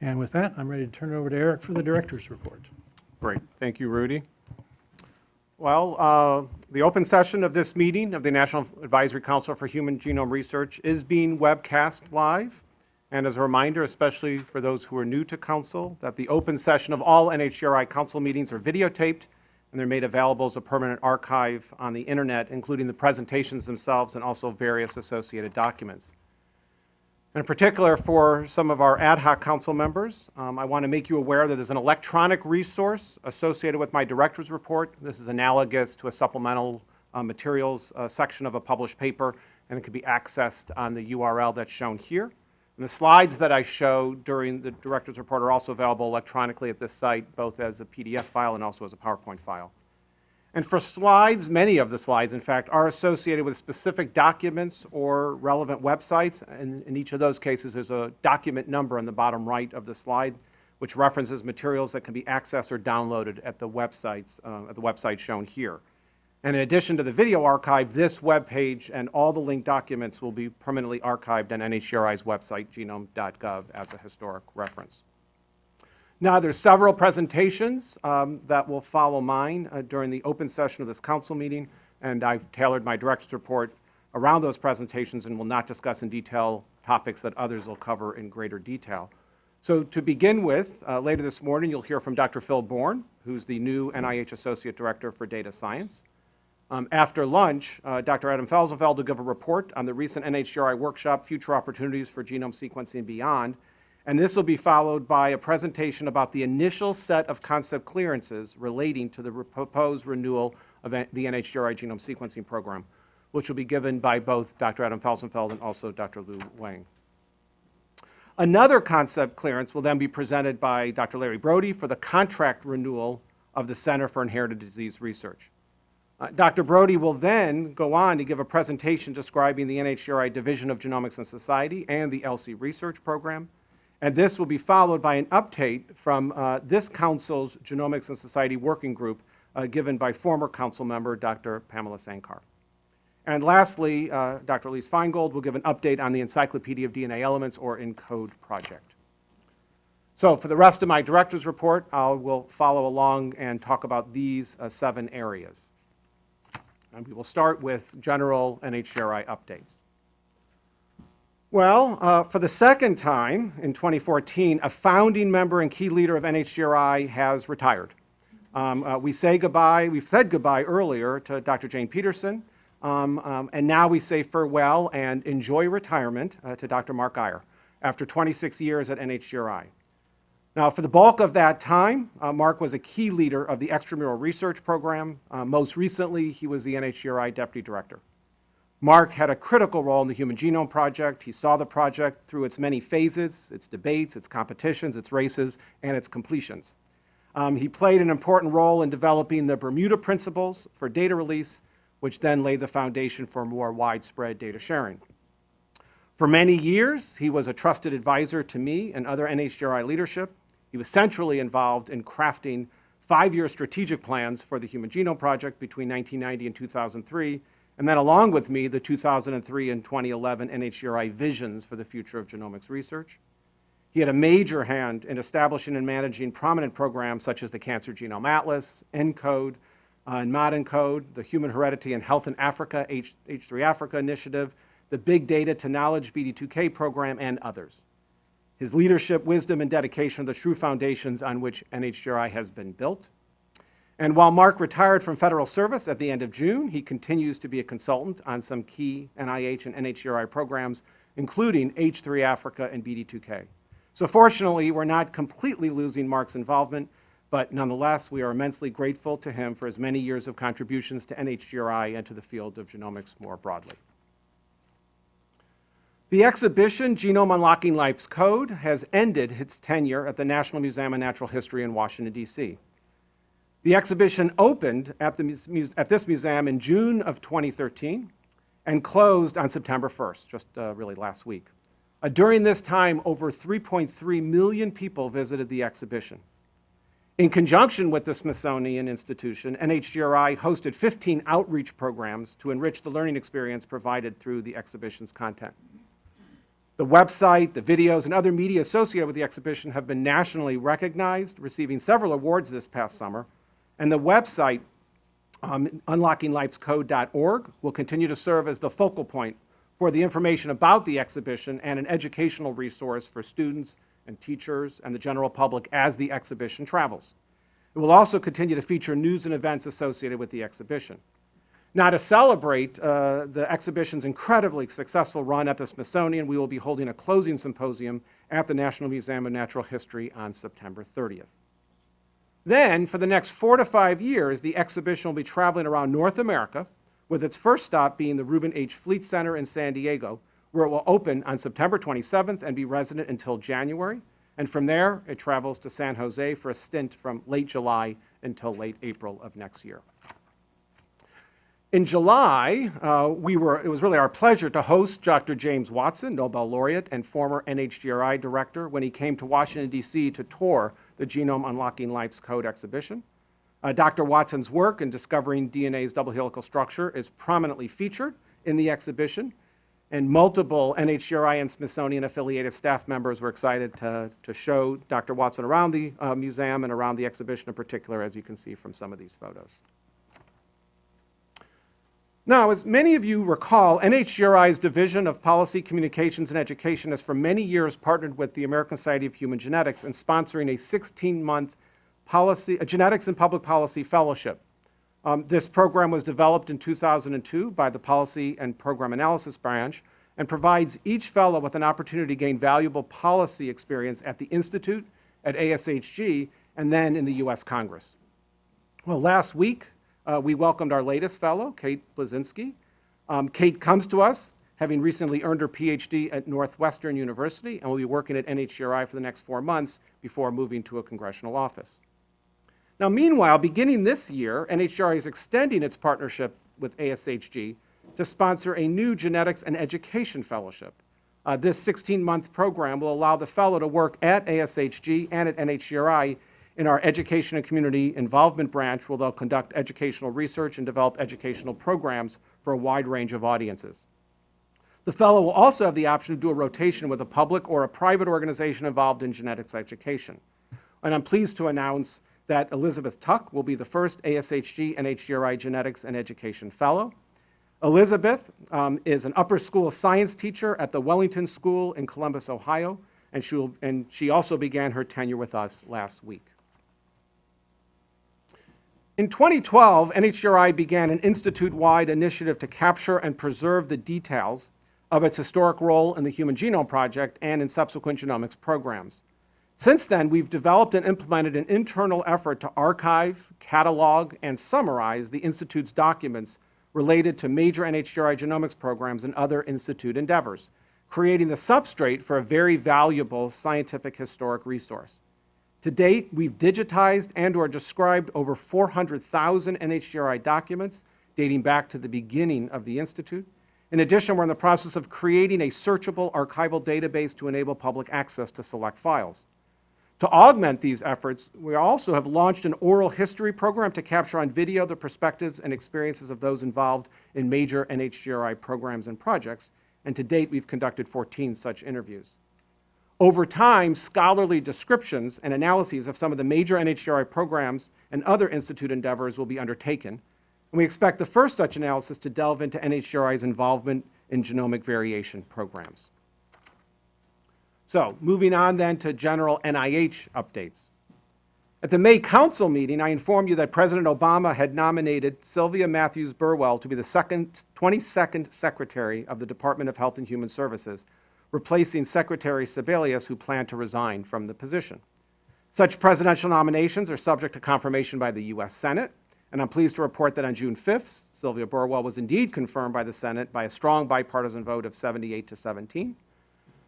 And with that, I'm ready to turn it over to Eric for the director's report. Great, thank you, Rudy. Well, uh, the open session of this meeting of the National Advisory Council for Human Genome Research is being webcast live. And as a reminder, especially for those who are new to council, that the open session of all NHGRI council meetings are videotaped and they're made available as a permanent archive on the internet, including the presentations themselves and also various associated documents. In particular, for some of our ad hoc council members, um, I want to make you aware that there's an electronic resource associated with my director's report. This is analogous to a supplemental uh, materials uh, section of a published paper, and it can be accessed on the URL that's shown here. And the slides that I show during the director's report are also available electronically at this site, both as a PDF file and also as a PowerPoint file. And for slides, many of the slides, in fact, are associated with specific documents or relevant websites. And in each of those cases, there's a document number on the bottom right of the slide, which references materials that can be accessed or downloaded at the websites, uh, at the website shown here. And in addition to the video archive, this web page and all the linked documents will be permanently archived on NHGRI's website, genome.gov, as a historic reference. Now, there's several presentations um, that will follow mine uh, during the open session of this council meeting, and I've tailored my director's report around those presentations and will not discuss in detail topics that others will cover in greater detail. So to begin with, uh, later this morning, you'll hear from Dr. Phil Bourne, who's the new NIH Associate Director for Data Science. Um, after lunch, uh, Dr. Adam Felsenfeld will give a report on the recent NHGRI workshop, Future Opportunities for Genome Sequencing Beyond, and this will be followed by a presentation about the initial set of concept clearances relating to the proposed renewal of the NHGRI genome sequencing program, which will be given by both Dr. Adam Felsenfeld and also Dr. Lu Wang. Another concept clearance will then be presented by Dr. Larry Brody for the contract renewal of the Center for Inherited Disease Research. Uh, Dr. Brody will then go on to give a presentation describing the NHGRI Division of Genomics and Society and the ELSI Research Program, and this will be followed by an update from uh, this council's Genomics and Society Working Group uh, given by former council member Dr. Pamela Sankar. And lastly, uh, Dr. Elise Feingold will give an update on the Encyclopedia of DNA Elements or ENCODE project. So for the rest of my director's report, I will follow along and talk about these uh, seven areas. And we will start with general NHGRI updates. Well, uh, for the second time in 2014, a founding member and key leader of NHGRI has retired. Um, uh, we say goodbye, we've said goodbye earlier to Dr. Jane Peterson, um, um, and now we say farewell and enjoy retirement uh, to Dr. Mark Guyer after 26 years at NHGRI. Now, for the bulk of that time, uh, Mark was a key leader of the extramural research program. Uh, most recently, he was the NHGRI deputy director. Mark had a critical role in the Human Genome Project. He saw the project through its many phases, its debates, its competitions, its races, and its completions. Um, he played an important role in developing the Bermuda Principles for data release, which then laid the foundation for more widespread data sharing. For many years, he was a trusted advisor to me and other NHGRI leadership. He was centrally involved in crafting five-year strategic plans for the Human Genome Project between 1990 and 2003, and then along with me, the 2003 and 2011 NHGRI visions for the future of genomics research. He had a major hand in establishing and managing prominent programs such as the Cancer Genome Atlas, ENCODE, uh, and ModENCODE, the Human Heredity and Health in Africa, H, H3 Africa Initiative, the Big Data to Knowledge BD2K program, and others. His leadership, wisdom, and dedication are the true foundations on which NHGRI has been built. And while Mark retired from federal service at the end of June, he continues to be a consultant on some key NIH and NHGRI programs, including H3 Africa and BD2K. So fortunately, we're not completely losing Mark's involvement, but nonetheless, we are immensely grateful to him for his many years of contributions to NHGRI and to the field of genomics more broadly. The exhibition, Genome Unlocking Life's Code, has ended its tenure at the National Museum of Natural History in Washington, D.C. The exhibition opened at, the, at, this museum in June of 2013 and closed on September 1st, just uh, really last week. Uh, during this time, over 3.3 million people visited the exhibition. In conjunction with the Smithsonian Institution, NHGRI hosted 15 outreach programs to enrich the learning experience provided through the exhibition's content. The website, the videos, and other media associated with the exhibition have been nationally recognized, receiving several awards this past summer. And the website, um, unlockinglifescode.org, will continue to serve as the focal point for the information about the exhibition and an educational resource for students and teachers and the general public as the exhibition travels. It will also continue to feature news and events associated with the exhibition. Now, to celebrate uh, the exhibition's incredibly successful run at the Smithsonian, we will be holding a closing symposium at the National Museum of Natural History on September 30th. Then, for the next four to five years, the exhibition will be traveling around North America, with its first stop being the Reuben H. Fleet Center in San Diego, where it will open on September 27th and be resident until January. And from there, it travels to San Jose for a stint from late July until late April of next year. In July, uh, we were, it was really our pleasure to host Dr. James Watson, Nobel laureate and former NHGRI director, when he came to Washington, D.C. to tour the Genome Unlocking Life's Code exhibition. Uh, Dr. Watson's work in discovering DNA's double helical structure is prominently featured in the exhibition, and multiple NHGRI and Smithsonian affiliated staff members were excited to, to show Dr. Watson around the uh, museum and around the exhibition in particular, as you can see from some of these photos. Now, as many of you recall, NHGRI's Division of Policy, Communications, and Education has for many years partnered with the American Society of Human Genetics in sponsoring a 16-month policy, a genetics and public policy fellowship. Um, this program was developed in 2002 by the Policy and Program Analysis Branch and provides each fellow with an opportunity to gain valuable policy experience at the Institute, at ASHG, and then in the U.S. Congress. Well, last week, uh, we welcomed our latest fellow, Kate Blazinski. Um, Kate comes to us having recently earned her PhD at Northwestern University and will be working at NHGRI for the next four months before moving to a congressional office. Now, meanwhile, beginning this year, NHGRI is extending its partnership with ASHG to sponsor a new Genetics and Education Fellowship. Uh, this 16-month program will allow the fellow to work at ASHG and at NHGRI in our Education and Community Involvement branch, where they'll conduct educational research and develop educational programs for a wide range of audiences. The fellow will also have the option to do a rotation with a public or a private organization involved in genetics education. And I'm pleased to announce that Elizabeth Tuck will be the first ASHG and HGRI Genetics and Education Fellow. Elizabeth um, is an upper school science teacher at the Wellington School in Columbus, Ohio, and she, will, and she also began her tenure with us last week. In 2012, NHGRI began an institute-wide initiative to capture and preserve the details of its historic role in the Human Genome Project and in subsequent genomics programs. Since then, we've developed and implemented an internal effort to archive, catalog, and summarize the Institute's documents related to major NHGRI genomics programs and other Institute endeavors, creating the substrate for a very valuable scientific historic resource. To date, we've digitized and or described over 400,000 NHGRI documents dating back to the beginning of the Institute. In addition, we're in the process of creating a searchable archival database to enable public access to select files. To augment these efforts, we also have launched an oral history program to capture on video the perspectives and experiences of those involved in major NHGRI programs and projects, and to date, we've conducted 14 such interviews. Over time, scholarly descriptions and analyses of some of the major NHGRI programs and other institute endeavors will be undertaken, and we expect the first such analysis to delve into NHGRI's involvement in genomic variation programs. So, moving on then to general NIH updates. At the May Council meeting, I informed you that President Obama had nominated Sylvia Matthews Burwell to be the second, 22nd Secretary of the Department of Health and Human Services, replacing Secretary Sebelius, who planned to resign from the position. Such presidential nominations are subject to confirmation by the U.S. Senate, and I'm pleased to report that on June 5th, Sylvia Burwell was indeed confirmed by the Senate by a strong bipartisan vote of 78 to 17.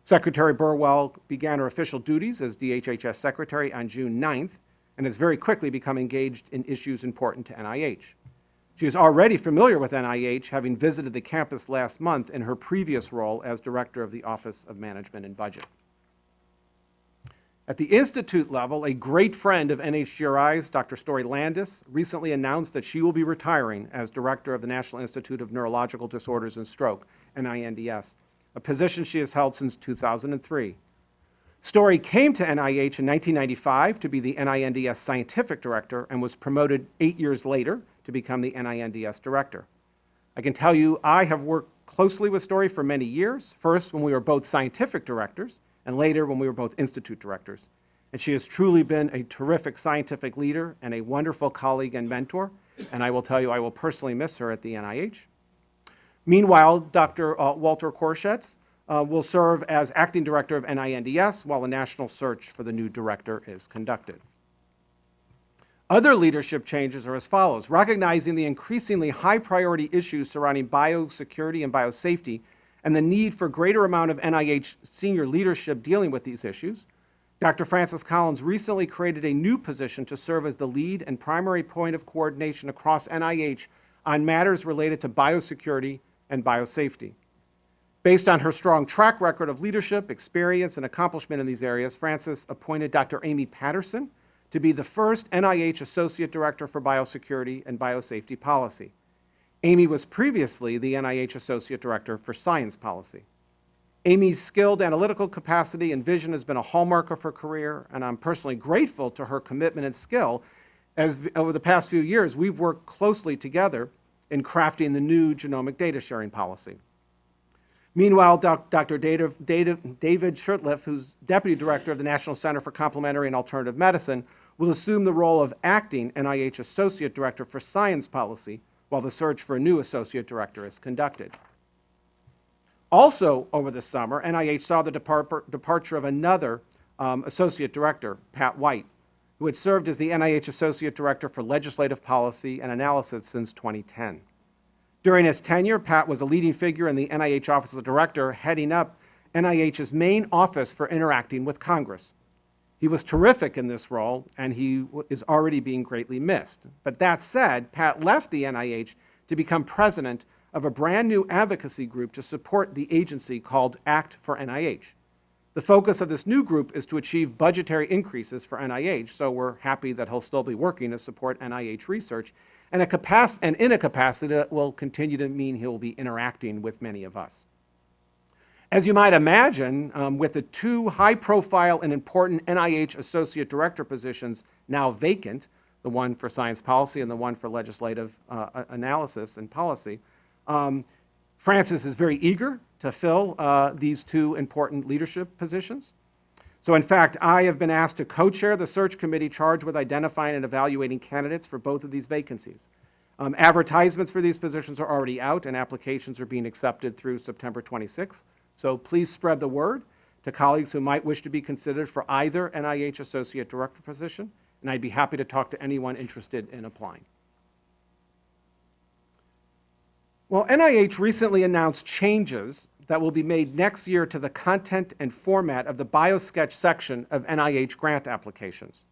Secretary Burwell began her official duties as DHHS Secretary on June 9th and has very quickly become engaged in issues important to NIH. She is already familiar with NIH, having visited the campus last month in her previous role as Director of the Office of Management and Budget. At the institute level, a great friend of NHGRI's, Dr. Story Landis, recently announced that she will be retiring as Director of the National Institute of Neurological Disorders and Stroke, NINDS. a position she has held since 2003. Story came to NIH in 1995 to be the NINDS scientific director and was promoted eight years later to become the NINDS director. I can tell you I have worked closely with Story for many years, first when we were both scientific directors, and later when we were both institute directors. And she has truly been a terrific scientific leader and a wonderful colleague and mentor, and I will tell you I will personally miss her at the NIH. Meanwhile, Dr. uh, Walter Koroshetz uh, will serve as acting director of NINDS while a national search for the new director is conducted. Other leadership changes are as follows. Recognizing the increasingly high priority issues surrounding biosecurity and biosafety and the need for greater amount of NIH senior leadership dealing with these issues, Dr. Francis Collins recently created a new position to serve as the lead and primary point of coordination across NIH on matters related to biosecurity and biosafety. Based on her strong track record of leadership, experience, and accomplishment in these areas, Francis appointed Dr. Amy Patterson to be the first NIH Associate Director for Biosecurity and Biosafety Policy. Amy was previously the NIH Associate Director for Science Policy. Amy's skilled analytical capacity and vision has been a hallmark of her career, and I'm personally grateful to her commitment and skill as over the past few years we've worked closely together in crafting the new genomic data sharing policy. Meanwhile, doc, Dr. David, Shurtleff, who's Deputy Director of the National Center for Complementary and Alternative Medicine, will assume the role of acting NIH Associate Director for Science Policy while the search for a new Associate Director is conducted. Also over the summer, NIH saw the depart departure of another um, Associate Director, Pat White, who had served as the NIH Associate Director for Legislative Policy and Analysis since 2010. During his tenure, Pat was a leading figure in the NIH Office of Director, heading up NIH's main office for interacting with Congress. He was terrific in this role, and he is already being greatly missed. But that said, Pat left the NIH to become president of a brand new advocacy group to support the agency called Act for NIH. The focus of this new group is to achieve budgetary increases for NIH, so we're happy that he'll still be working to support NIH research, and, a capac- and in a capacity that will continue to mean he'll be interacting with many of us. As you might imagine, um, with the two high-profile and important NIH Associate Director positions now vacant, the one for science policy and the one for legislative uh, analysis and policy, um, Francis is very eager to fill uh, these two important leadership positions. So in fact, I have been asked to co-chair the search committee charged with identifying and evaluating candidates for both of these vacancies. Um, advertisements for these positions are already out and applications are being accepted through September 26th. So please spread the word to colleagues who might wish to be considered for either NIH Associate Director position, and I'd be happy to talk to anyone interested in applying. Well, NIH recently announced changes that will be made next year to the content and format of the BioSketch section of NIH grant applications.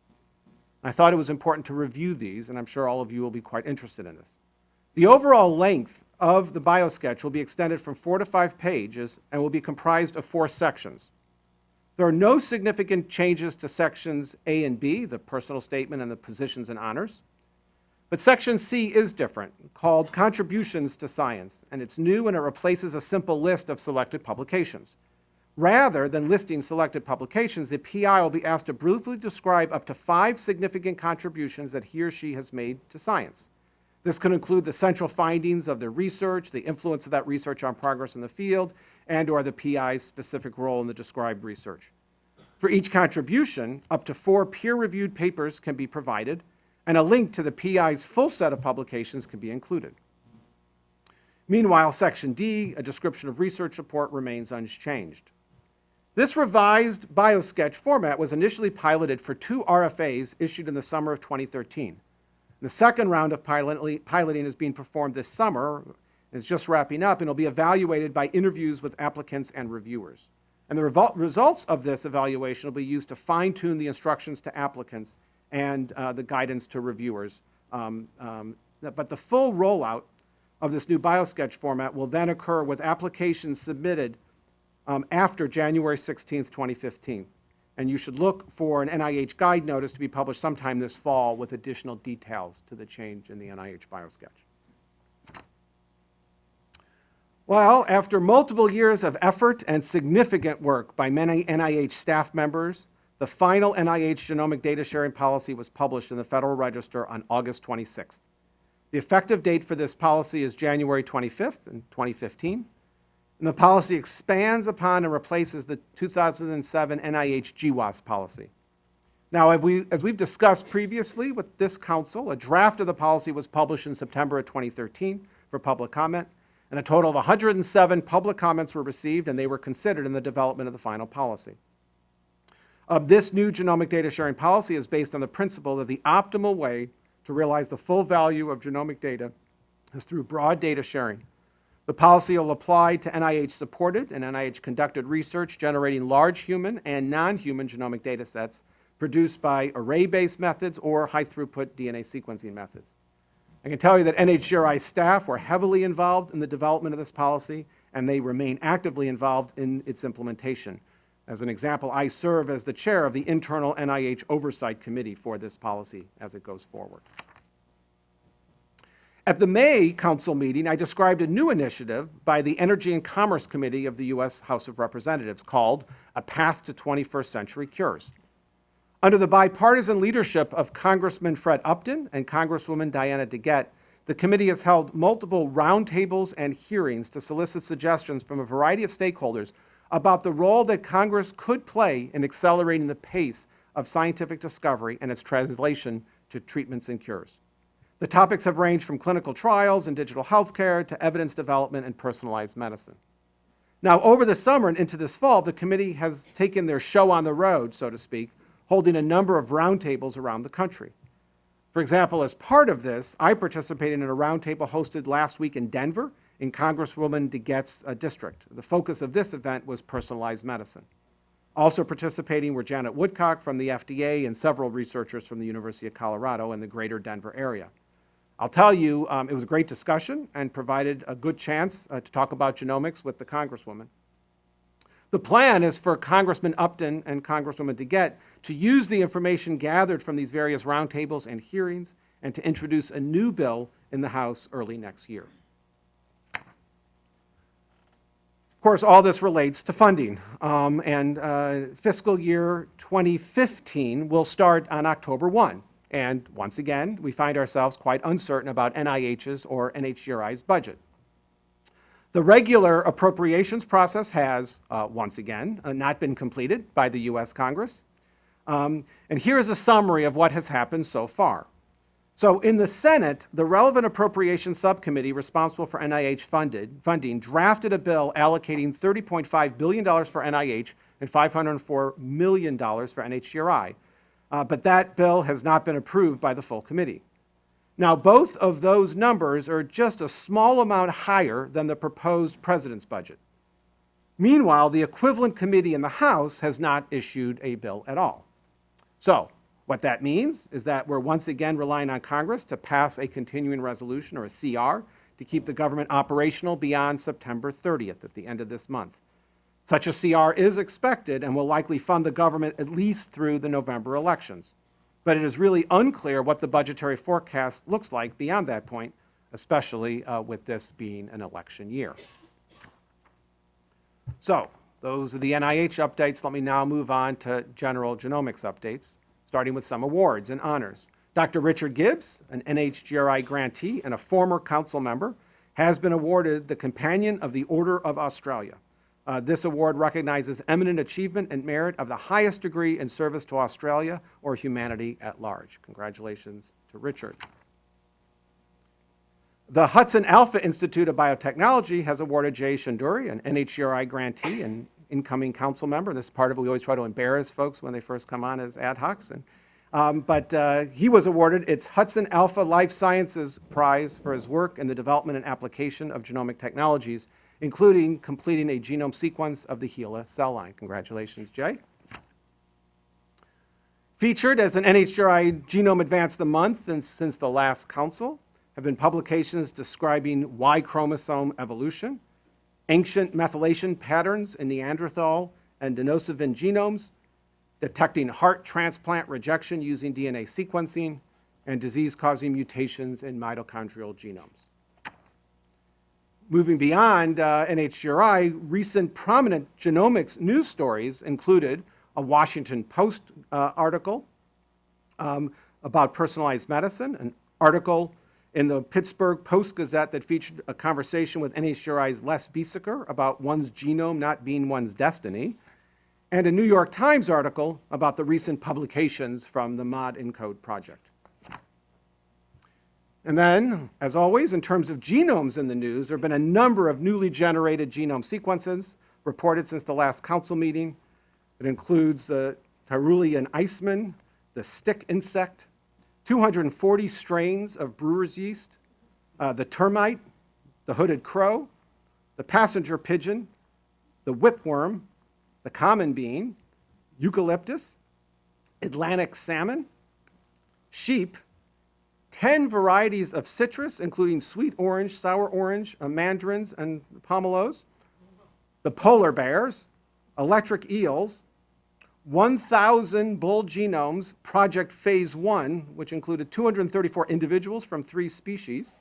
I thought it was important to review these, and I'm sure all of you will be quite interested in this. The overall length of the BioSketch will be extended from four to five pages and will be comprised of four sections. There are no significant changes to sections A and B, the personal statement and the positions and honors. But section C is different, called Contributions to Science, and it's new and it replaces a simple list of selected publications. Rather than listing selected publications, the PI will be asked to briefly describe up to five significant contributions that he or she has made to science. This can include the central findings of the research, the influence of that research on progress in the field, and or the PI's specific role in the described research. For each contribution, up to four peer-reviewed papers can be provided, and a link to the PI's full set of publications can be included. Meanwhile, Section D, a description of research report, remains unchanged. This revised BioSketch format was initially piloted for two RFAs issued in the summer of 2013. The second round of piloting is being performed this summer. It's just wrapping up and will be evaluated by interviews with applicants and reviewers. And the results of this evaluation will be used to fine-tune the instructions to applicants and uh, the guidance to reviewers. Um, um, but the full rollout of this new BioSketch format will then occur with applications submitted um, after January 16, 2015 and you should look for an NIH guide notice to be published sometime this fall with additional details to the change in the NIH BioSketch. Well, after multiple years of effort and significant work by many NIH staff members, the final NIH genomic data sharing policy was published in the Federal Register on August 26th. The effective date for this policy is January 25th in 2015. And the policy expands upon and replaces the 2007 NIH GWAS policy. Now, as, we, as we've discussed previously with this council, a draft of the policy was published in September of 2013 for public comment, and a total of 107 public comments were received, and they were considered in the development of the final policy. This new genomic data sharing policy is based on the principle that the optimal way to realize the full value of genomic data is through broad data sharing. The policy will apply to NIH-supported and NIH-conducted research generating large human and non-human genomic data sets produced by array-based methods or high-throughput DNA sequencing methods. I can tell you that NHGRI staff were heavily involved in the development of this policy, and they remain actively involved in its implementation. As an example, I serve as the chair of the internal NIH Oversight Committee for this policy as it goes forward. At the May Council meeting, I described a new initiative by the Energy and Commerce Committee of the U.S. House of Representatives called A Path to 21st Century Cures. Under the bipartisan leadership of Congressman Fred Upton and Congresswoman Diana DeGette, the committee has held multiple roundtables and hearings to solicit suggestions from a variety of stakeholders about the role that Congress could play in accelerating the pace of scientific discovery and its translation to treatments and cures. The topics have ranged from clinical trials and digital healthcare to evidence development and personalized medicine. Now, over the summer and into this fall, the committee has taken their show on the road, so to speak, holding a number of roundtables around the country. For example, as part of this, I participated in a roundtable hosted last week in Denver in Congresswoman DeGette's uh, district. The focus of this event was personalized medicine. Also participating were Janet Woodcock from the FDA and several researchers from the University of Colorado in the greater Denver area. I'll tell you, um, it was a great discussion and provided a good chance uh, to talk about genomics with the Congresswoman. The plan is for Congressman Upton and Congresswoman DeGette to use the information gathered from these various roundtables and hearings and to introduce a new bill in the House early next year. Of course, all this relates to funding, um, and uh, fiscal year 2015 will start on October 1. And once again, we find ourselves quite uncertain about NIH's or NHGRI's budget. The regular appropriations process has, uh, once again, uh, not been completed by the U.S. Congress. Um, and here is a summary of what has happened so far. So in the Senate, the relevant appropriations subcommittee responsible for NIH funded, funding drafted a bill allocating $30.5 billion for NIH and $504 million for NHGRI. Uh, but that bill has not been approved by the full committee. Now, both of those numbers are just a small amount higher than the proposed president's budget. Meanwhile, the equivalent committee in the House has not issued a bill at all. So, what that means is that we're once again relying on Congress to pass a continuing resolution, or a CR, to keep the government operational beyond September 30th at the end of this month. Such a CR is expected and will likely fund the government at least through the November elections but it is really unclear what the budgetary forecast looks like beyond that point, especially uh, with this being an election year. So, those are the NIH updates. Let me now move on to general genomics updates, starting with some awards and honors. Dr. Richard Gibbs, an NHGRI grantee and a former council member, has been awarded the Companion of the Order of Australia. Uh, this award recognizes eminent achievement and merit of the highest degree in service to Australia or humanity at large. Congratulations to Richard. The Hudson Alpha Institute of Biotechnology has awarded Jay Shendure, an NHGRI grantee and incoming council member. This is part of it. We always try to embarrass folks when they first come on as ad hocs. And, um, but uh, he was awarded its Hudson Alpha Life Sciences Prize for his work in the development and application of genomic technologies including completing a genome sequence of the HeLa cell line. Congratulations, Jay. Featured as an NHGRI Genome Advance of the Month and since the last council have been publications describing Y chromosome evolution, ancient methylation patterns in Neanderthal and Denisovan genomes, detecting heart transplant rejection using DNA sequencing, and disease-causing mutations in mitochondrial genomes. Moving beyond uh, NHGRI, recent prominent genomics news stories included a Washington Post uh, article um, about personalized medicine, an article in the Pittsburgh Post-Gazette that featured a conversation with NHGRI's Les Biesecker about one's genome not being one's destiny, and a New York Times article about the recent publications from the Mod Encode project. And then, as always, in terms of genomes in the news, there have been a number of newly generated genome sequences reported since the last council meeting. It includes the Tyrolean iceman, the stick insect, 240 strains of brewer's yeast, uh, the termite, the hooded crow, the passenger pigeon, the whipworm, the common bean, eucalyptus, Atlantic salmon, sheep, 10 varieties of citrus, including sweet orange, sour orange, uh, mandarins, and pomelos, the polar bears, electric eels, 1,000 bull genomes, Project Phase 1, which included 234 individuals from three species,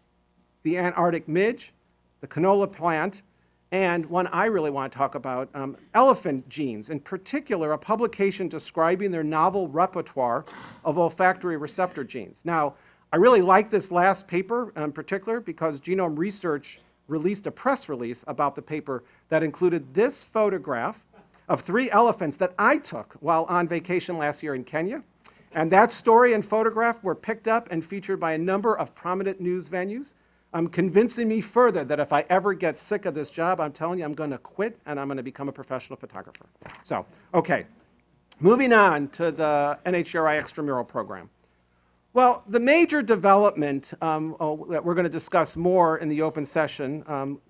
the Antarctic midge, the canola plant, and one I really want to talk about, um, elephant genes, in particular, a publication describing their novel repertoire of olfactory receptor genes. Now, I really like this last paper in particular because Genome Research released a press release about the paper that included this photograph of three elephants that I took while on vacation last year in Kenya. And that story and photograph were picked up and featured by a number of prominent news venues, um, convincing me further that if I ever get sick of this job, I'm telling you, I'm going to quit and I'm going to become a professional photographer. So, okay, moving on to the NHGRI extramural program. Well, the major development um, oh, that we're going to discuss more in the open session um,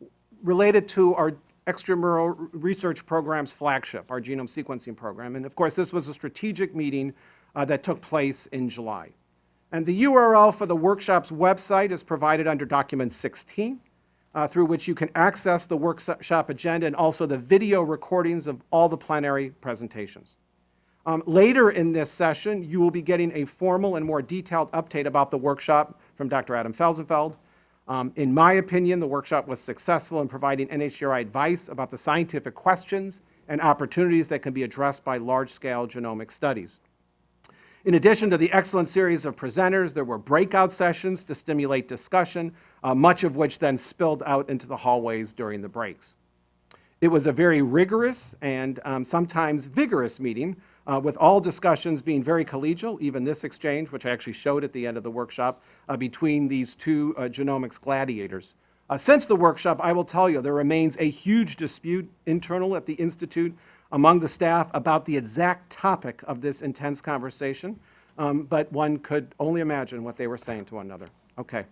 related to our extramural research program's flagship, our genome sequencing program. And of course, this was a strategic meeting uh, that took place in July. And the URL for the workshop's website is provided under document 16, uh, through which you can access the workshop agenda and also the video recordings of all the plenary presentations. Um, later in this session, you will be getting a formal and more detailed update about the workshop from Dr. Adam Felsenfeld. Um, in my opinion, the workshop was successful in providing NHGRI advice about the scientific questions and opportunities that can be addressed by large-scale genomic studies. In addition to the excellent series of presenters, there were breakout sessions to stimulate discussion, uh, much of which then spilled out into the hallways during the breaks. It was a very rigorous and um, sometimes vigorous meeting uh, with all discussions being very collegial, even this exchange, which I actually showed at the end of the workshop, uh, between these two uh, genomics gladiators. Uh, since the workshop, I will tell you, there remains a huge dispute internal at the Institute among the staff about the exact topic of this intense conversation, um, but one could only imagine what they were saying to one another. Okay.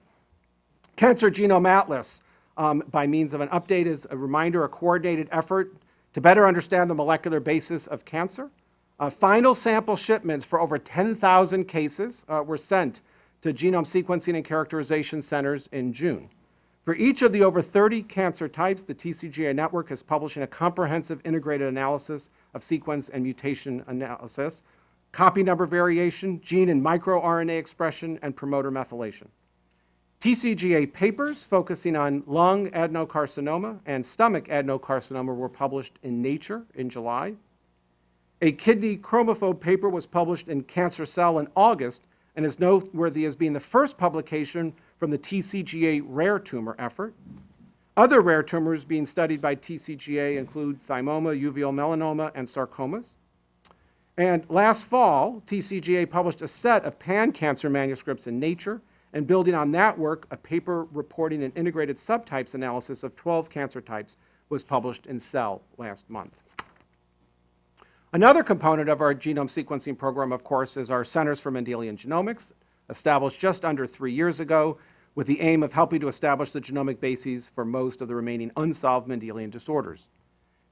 Cancer Genome Atlas, um, by means of an update, is a reminder, a coordinated effort to better understand the molecular basis of cancer. Uh, final sample shipments for over 10,000 cases uh, were sent to genome sequencing and characterization centers in June. For each of the over 30 cancer types, the TCGA network is publishing a comprehensive integrated analysis of sequence and mutation analysis, copy number variation, gene and microRNA expression, and promoter methylation. TCGA papers focusing on lung adenocarcinoma and stomach adenocarcinoma were published in Nature in July. A kidney chromophobe paper was published in Cancer Cell in August and is noteworthy as being the first publication from the TCGA rare tumor effort. Other rare tumors being studied by TCGA include thymoma, uveal melanoma, and sarcomas. And last fall, TCGA published a set of pan-cancer manuscripts in Nature, and building on that work, a paper reporting an integrated subtypes analysis of 12 cancer types was published in Cell last month. Another component of our genome sequencing program, of course, is our Centers for Mendelian Genomics, established just under three years ago with the aim of helping to establish the genomic bases for most of the remaining unsolved Mendelian disorders.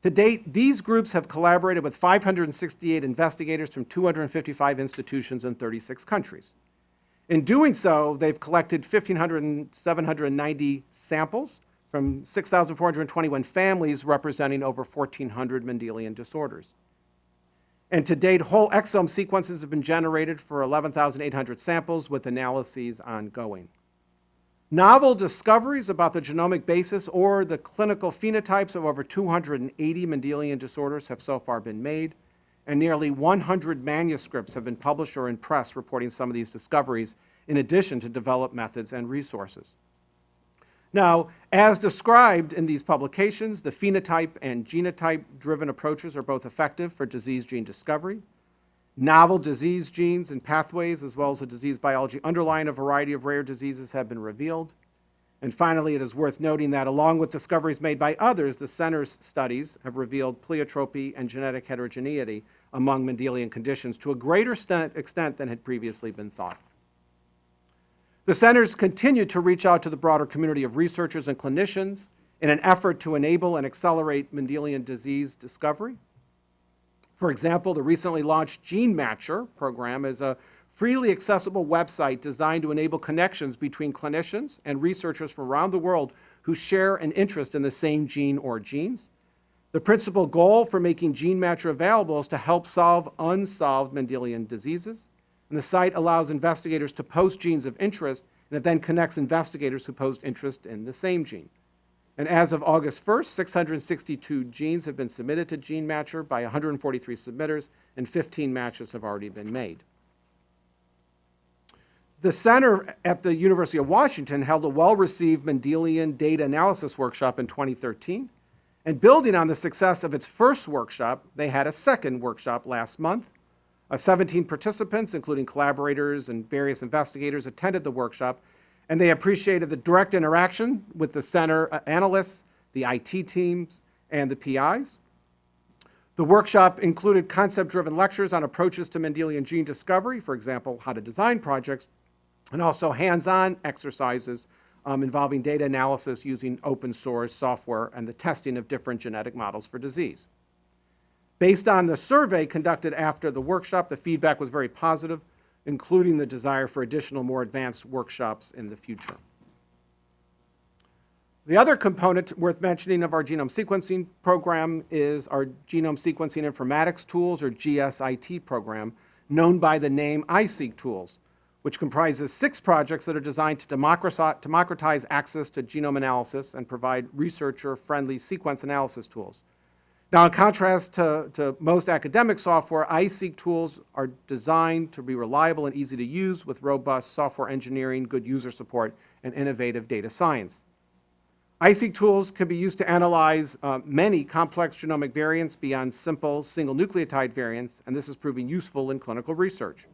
To date, these groups have collaborated with 568 investigators from 255 institutions in 36 countries. In doing so, they've collected 1,790 samples from 6,421 families representing over 1,400 Mendelian disorders. And to date, whole exome sequences have been generated for 11,800 samples with analyses ongoing. Novel discoveries about the genomic basis or the clinical phenotypes of over 280 Mendelian disorders have so far been made, and nearly 100 manuscripts have been published or in press reporting some of these discoveries, in addition to developed methods and resources. Now, as described in these publications, the phenotype and genotype-driven approaches are both effective for disease gene discovery. Novel disease genes and pathways, as well as the disease biology underlying a variety of rare diseases, have been revealed. And finally, it is worth noting that along with discoveries made by others, the center's studies have revealed pleiotropy and genetic heterogeneity among Mendelian conditions to a greater extent extent than had previously been thought. The centers continue to reach out to the broader community of researchers and clinicians in an effort to enable and accelerate Mendelian disease discovery. For example, the recently launched Gene Matcher program is a freely accessible website designed to enable connections between clinicians and researchers from around the world who share an interest in the same gene or genes. The principal goal for making Gene Matcher available is to help solve unsolved Mendelian diseases. And the site allows investigators to post genes of interest, and it then connects investigators who post interest in the same gene. And as of August 1st, 662 genes have been submitted to GeneMatcher by 143 submitters, and 15 matches have already been made. The center at the University of Washington held a well-received Mendelian data analysis workshop in 2013. And building on the success of its first workshop, they had a second workshop last month. Uh, 17 participants, including collaborators and various investigators, attended the workshop, and they appreciated the direct interaction with the center uh, analysts, the IT teams, and the PIs. The workshop included concept-driven lectures on approaches to Mendelian gene discovery, for example, how to design projects, and also hands-on exercises um, involving data analysis using open source software and the testing of different genetic models for disease. Based on the survey conducted after the workshop, the feedback was very positive, including the desire for additional more advanced workshops in the future. The other component worth mentioning of our genome sequencing program is our Genome Sequencing Informatics Tools, or GSIT program, known by the name iSeq Tools, which comprises six projects that are designed to democratize access to genome analysis and provide researcher-friendly sequence analysis tools. Now, in contrast to, to most academic software, iSeq tools are designed to be reliable and easy to use with robust software engineering, good user support, and innovative data science. iSeq tools can be used to analyze uh, many complex genomic variants beyond simple single nucleotide variants, and this is proving useful in clinical research.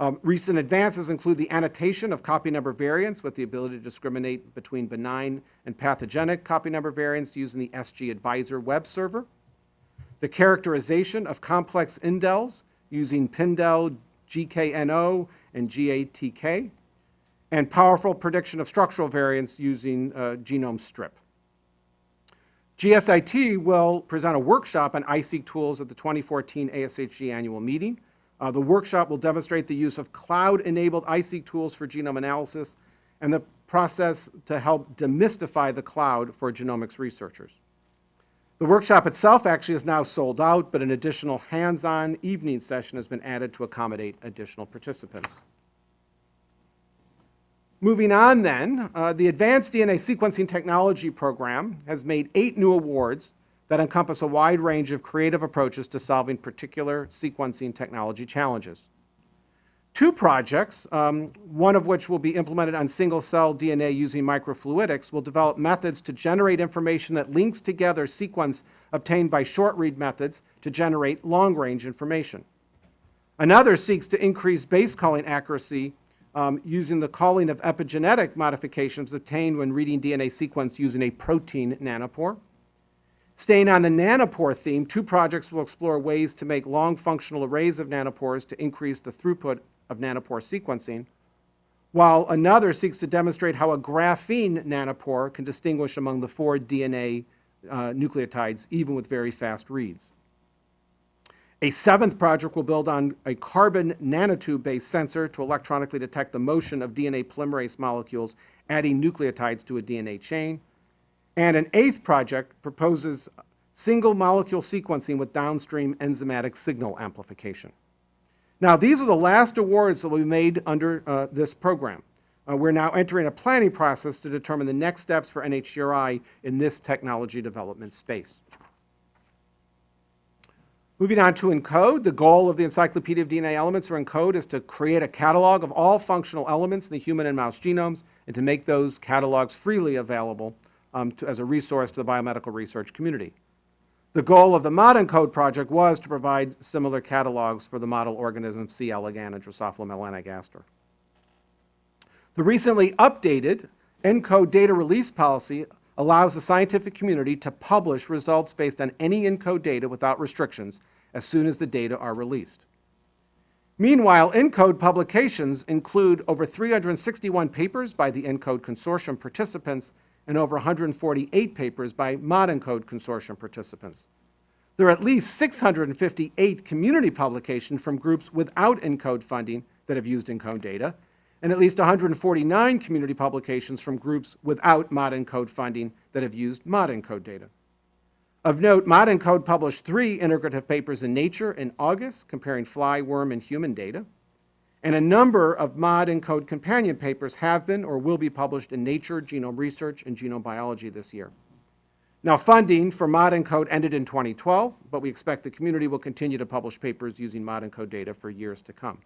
Um, recent advances include the annotation of copy number variants with the ability to discriminate between benign and pathogenic copy number variants using the SG Advisor web server, the characterization of complex indels using Pindel, GKNO, and GATK, and powerful prediction of structural variants using uh, genome strip. GSIT will present a workshop on iSeq tools at the 2014 ASHG annual meeting. Uh, the workshop will demonstrate the use of cloud-enabled iSeq tools for genome analysis and the process to help demystify the cloud for genomics researchers. The workshop itself actually is now sold out, but an additional hands-on evening session has been added to accommodate additional participants. Moving on then, uh, the Advanced DNA Sequencing Technology Program has made eight new awards that encompass a wide range of creative approaches to solving particular sequencing technology challenges. Two projects, um, one of which will be implemented on single-cell DNA using microfluidics, will develop methods to generate information that links together sequence obtained by short-read methods to generate long-range information. Another seeks to increase base calling accuracy um, using the calling of epigenetic modifications obtained when reading DNA sequence using a protein nanopore. Staying on the nanopore theme, two projects will explore ways to make long functional arrays of nanopores to increase the throughput of nanopore sequencing, while another seeks to demonstrate how a graphene nanopore can distinguish among the four DNA uh, nucleotides, even with very fast reads. A seventh project will build on a carbon nanotube-based sensor to electronically detect the motion of DNA polymerase molecules adding nucleotides to a DNA chain. And an eighth project proposes single molecule sequencing with downstream enzymatic signal amplification. Now, these are the last awards that will be made under uh, this program. Uh, We're now entering a planning process to determine the next steps for NHGRI in this technology development space. Moving on to ENCODE, the goal of the Encyclopedia of DNA Elements, or ENCODE, is to create a catalog of all functional elements in the human and mouse genomes and to make those catalogs freely available um, to, as a resource to the biomedical research community. The goal of the ModEncode project was to provide similar catalogs for the model organisms C. elegans and Drosophila melanogaster. The recently updated ENCODE data release policy allows the scientific community to publish results based on any ENCODE data without restrictions as soon as the data are released. Meanwhile, ENCODE publications include over 361 papers by the ENCODE consortium participants and over 148 papers by ModEncode consortium participants. There are at least 658 community publications from groups without ENCODE funding that have used ENCODE data, and at least 149 community publications from groups without ModEncode funding that have used ModEncode data. Of note, ModEncode published three integrative papers in Nature in August comparing fly, worm, and human data, and a number of ModEncode companion papers have been or will be published in Nature, Genome Research, and Genome Biology this year. Now, funding for ModEncode ended in 2012, but we expect the community will continue to publish papers using ModEncode data for years to come.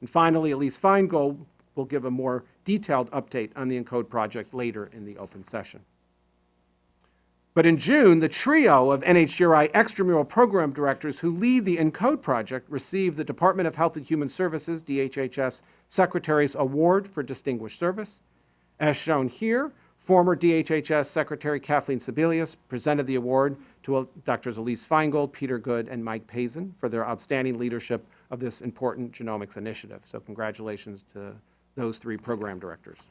And finally, Elise Feingold will give a more detailed update on the ENCODE project later in the open session. But in June, the trio of NHGRI extramural program directors who lead the ENCODE project received the Department of Health and Human Services, DHHS, Secretary's Award for Distinguished Service. As shown here, former DHHS Secretary Kathleen Sebelius presented the award to uh, Drs. Elise Feingold, Peter Good, and Mike Pazin for their outstanding leadership of this important genomics initiative. So congratulations to those three program directors.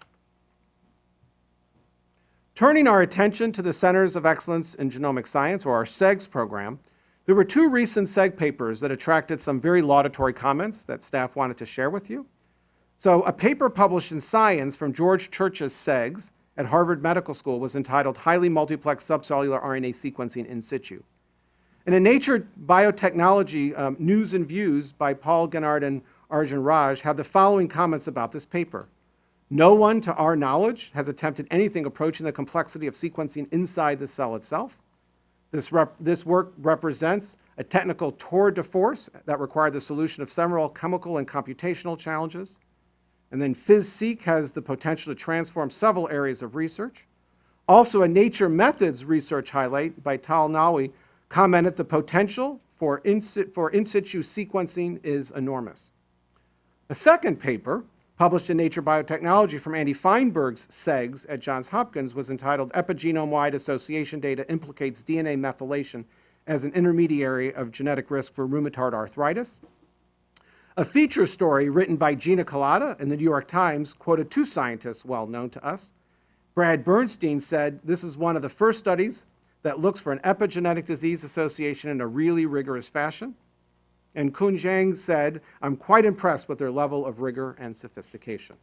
Turning our attention to the Centers of Excellence in Genomic Science, or our CEGS program, there were two recent SEG papers that attracted some very laudatory comments that staff wanted to share with you. So a paper published in Science from George Church's CEGS at Harvard Medical School was entitled Highly Multiplex Subcellular RNA Sequencing in Situ. And in Nature Biotechnology um, News and Views by Paul Ginart and Arjun Raj had the following comments about this paper. No one, to our knowledge, has attempted anything approaching the complexity of sequencing inside the cell itself. This, this work represents a technical tour de force that required the solution of several chemical and computational challenges. And then FISSEQ has the potential to transform several areas of research. Also, a Nature Methods research highlight by Tal Nawy commented the potential for in, for in situ sequencing is enormous. A second paper published in Nature Biotechnology from Andy Feinberg's CEGS at Johns Hopkins was entitled Epigenome-Wide Association Data Implicates DNA Methylation as an Intermediary of Genetic Risk for Rheumatoid Arthritis. A feature story written by Gina Kolata in the New York Times quoted two scientists well known to us. Brad Bernstein said, this is one of the first studies that looks for an epigenetic disease association in a really rigorous fashion. And Kun Zhang said, I'm quite impressed with their level of rigor and sophistication.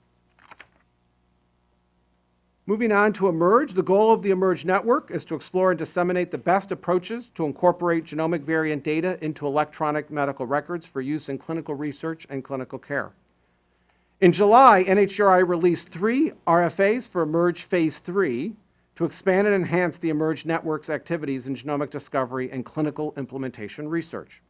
Moving on to eMERGE, the goal of the eMERGE network is to explore and disseminate the best approaches to incorporate genomic variant data into electronic medical records for use in clinical research and clinical care. In July, NHGRI released three RFAs for eMERGE Phase 3 to expand and enhance the eMERGE network's activities in genomic discovery and clinical implementation research.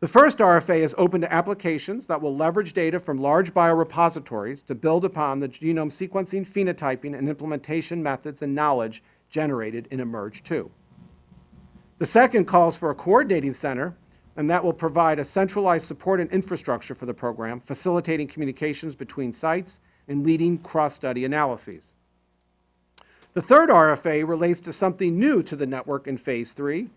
The first RFA is open to applications that will leverage data from large biorepositories to build upon the genome sequencing, phenotyping, and implementation methods and knowledge generated in eMERGE 2. The second calls for a coordinating center, and that will provide a centralized support and infrastructure for the program, facilitating communications between sites and leading cross-study analyses. The third RFA relates to something new to the network in Phase 3,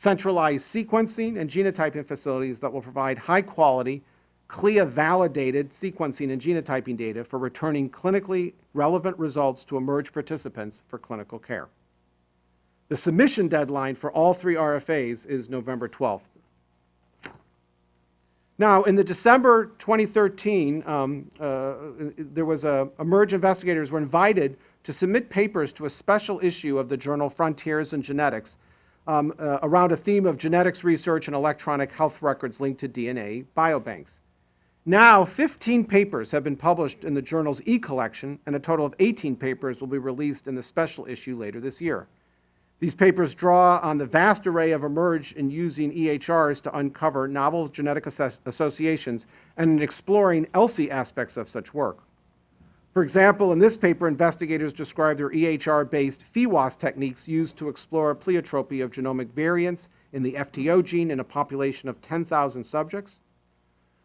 centralized sequencing and genotyping facilities that will provide high-quality, CLIA-validated sequencing and genotyping data for returning clinically relevant results to eMERGE participants for clinical care. The submission deadline for all three RFAs is November 12th. Now, in the December 2013, um, uh, there was a, eMERGE investigators were invited to submit papers to a special issue of the journal Frontiers in Genetics um, uh, around a theme of genetics research and electronic health records linked to DNA biobanks. Now, 15 papers have been published in the journal's e-collection, and a total of 18 papers will be released in the special issue later this year. These papers draw on the vast array of emerge in using EHRs to uncover novel genetic associations and in exploring ELSI aspects of such work. For example, in this paper, investigators describe their EHR-based PheWAS techniques used to explore pleiotropy of genomic variants in the FTO gene in a population of 10,000 subjects.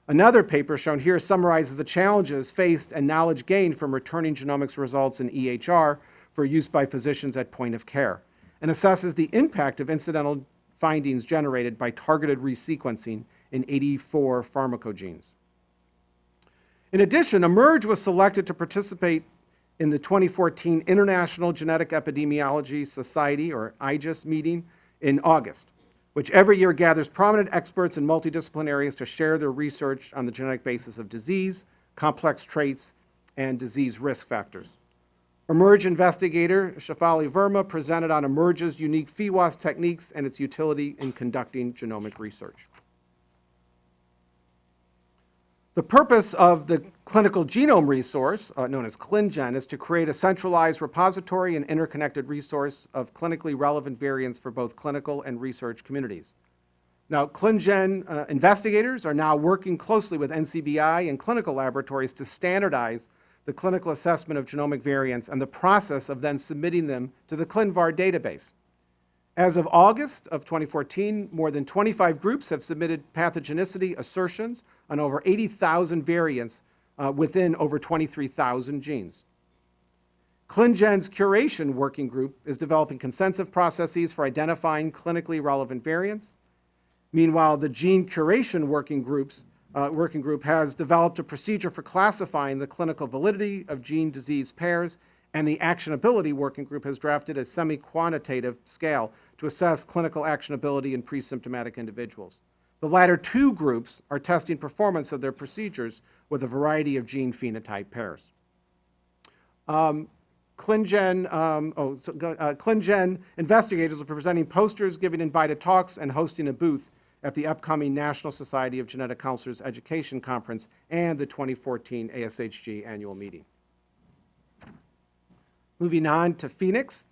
Another paper shown here summarizes the challenges faced and knowledge gained from returning genomics results in EHR for use by physicians at point of care, and assesses the impact of incidental findings generated by targeted resequencing in 84 pharmacogenes. In addition, eMERGE was selected to participate in the 2014 International Genetic Epidemiology Society, or IGES, meeting in August, which every year gathers prominent experts in multidisciplinary areas to share their research on the genetic basis of disease, complex traits, and disease risk factors. eMERGE investigator Shefali Verma presented on eMERGE's unique PheWAS techniques and its utility in conducting genomic research. The purpose of the clinical genome resource, uh, known as ClinGen, is to create a centralized repository and interconnected resource of clinically relevant variants for both clinical and research communities. Now, ClinGen uh, investigators are now working closely with NCBI and clinical laboratories to standardize the clinical assessment of genomic variants and the process of then submitting them to the ClinVar database. As of August of 2014, more than 25 groups have submitted pathogenicity assertions on over 80,000 variants uh, within over 23,000 genes. ClinGen's curation working group is developing consensus processes for identifying clinically relevant variants. Meanwhile, the gene curation working groups uh, working group has developed a procedure for classifying the clinical validity of gene disease pairs, and the actionability working group has drafted a semi-quantitative scale to assess clinical actionability in pre-symptomatic individuals. The latter two groups are testing performance of their procedures with a variety of gene phenotype pairs. Um, ClinGen, um, oh, so, uh, ClinGen investigators will be presenting posters, giving invited talks, and hosting a booth at the upcoming National Society of Genetic Counselors Education Conference and the 2014 ASHG Annual Meeting. Moving on to PhenX.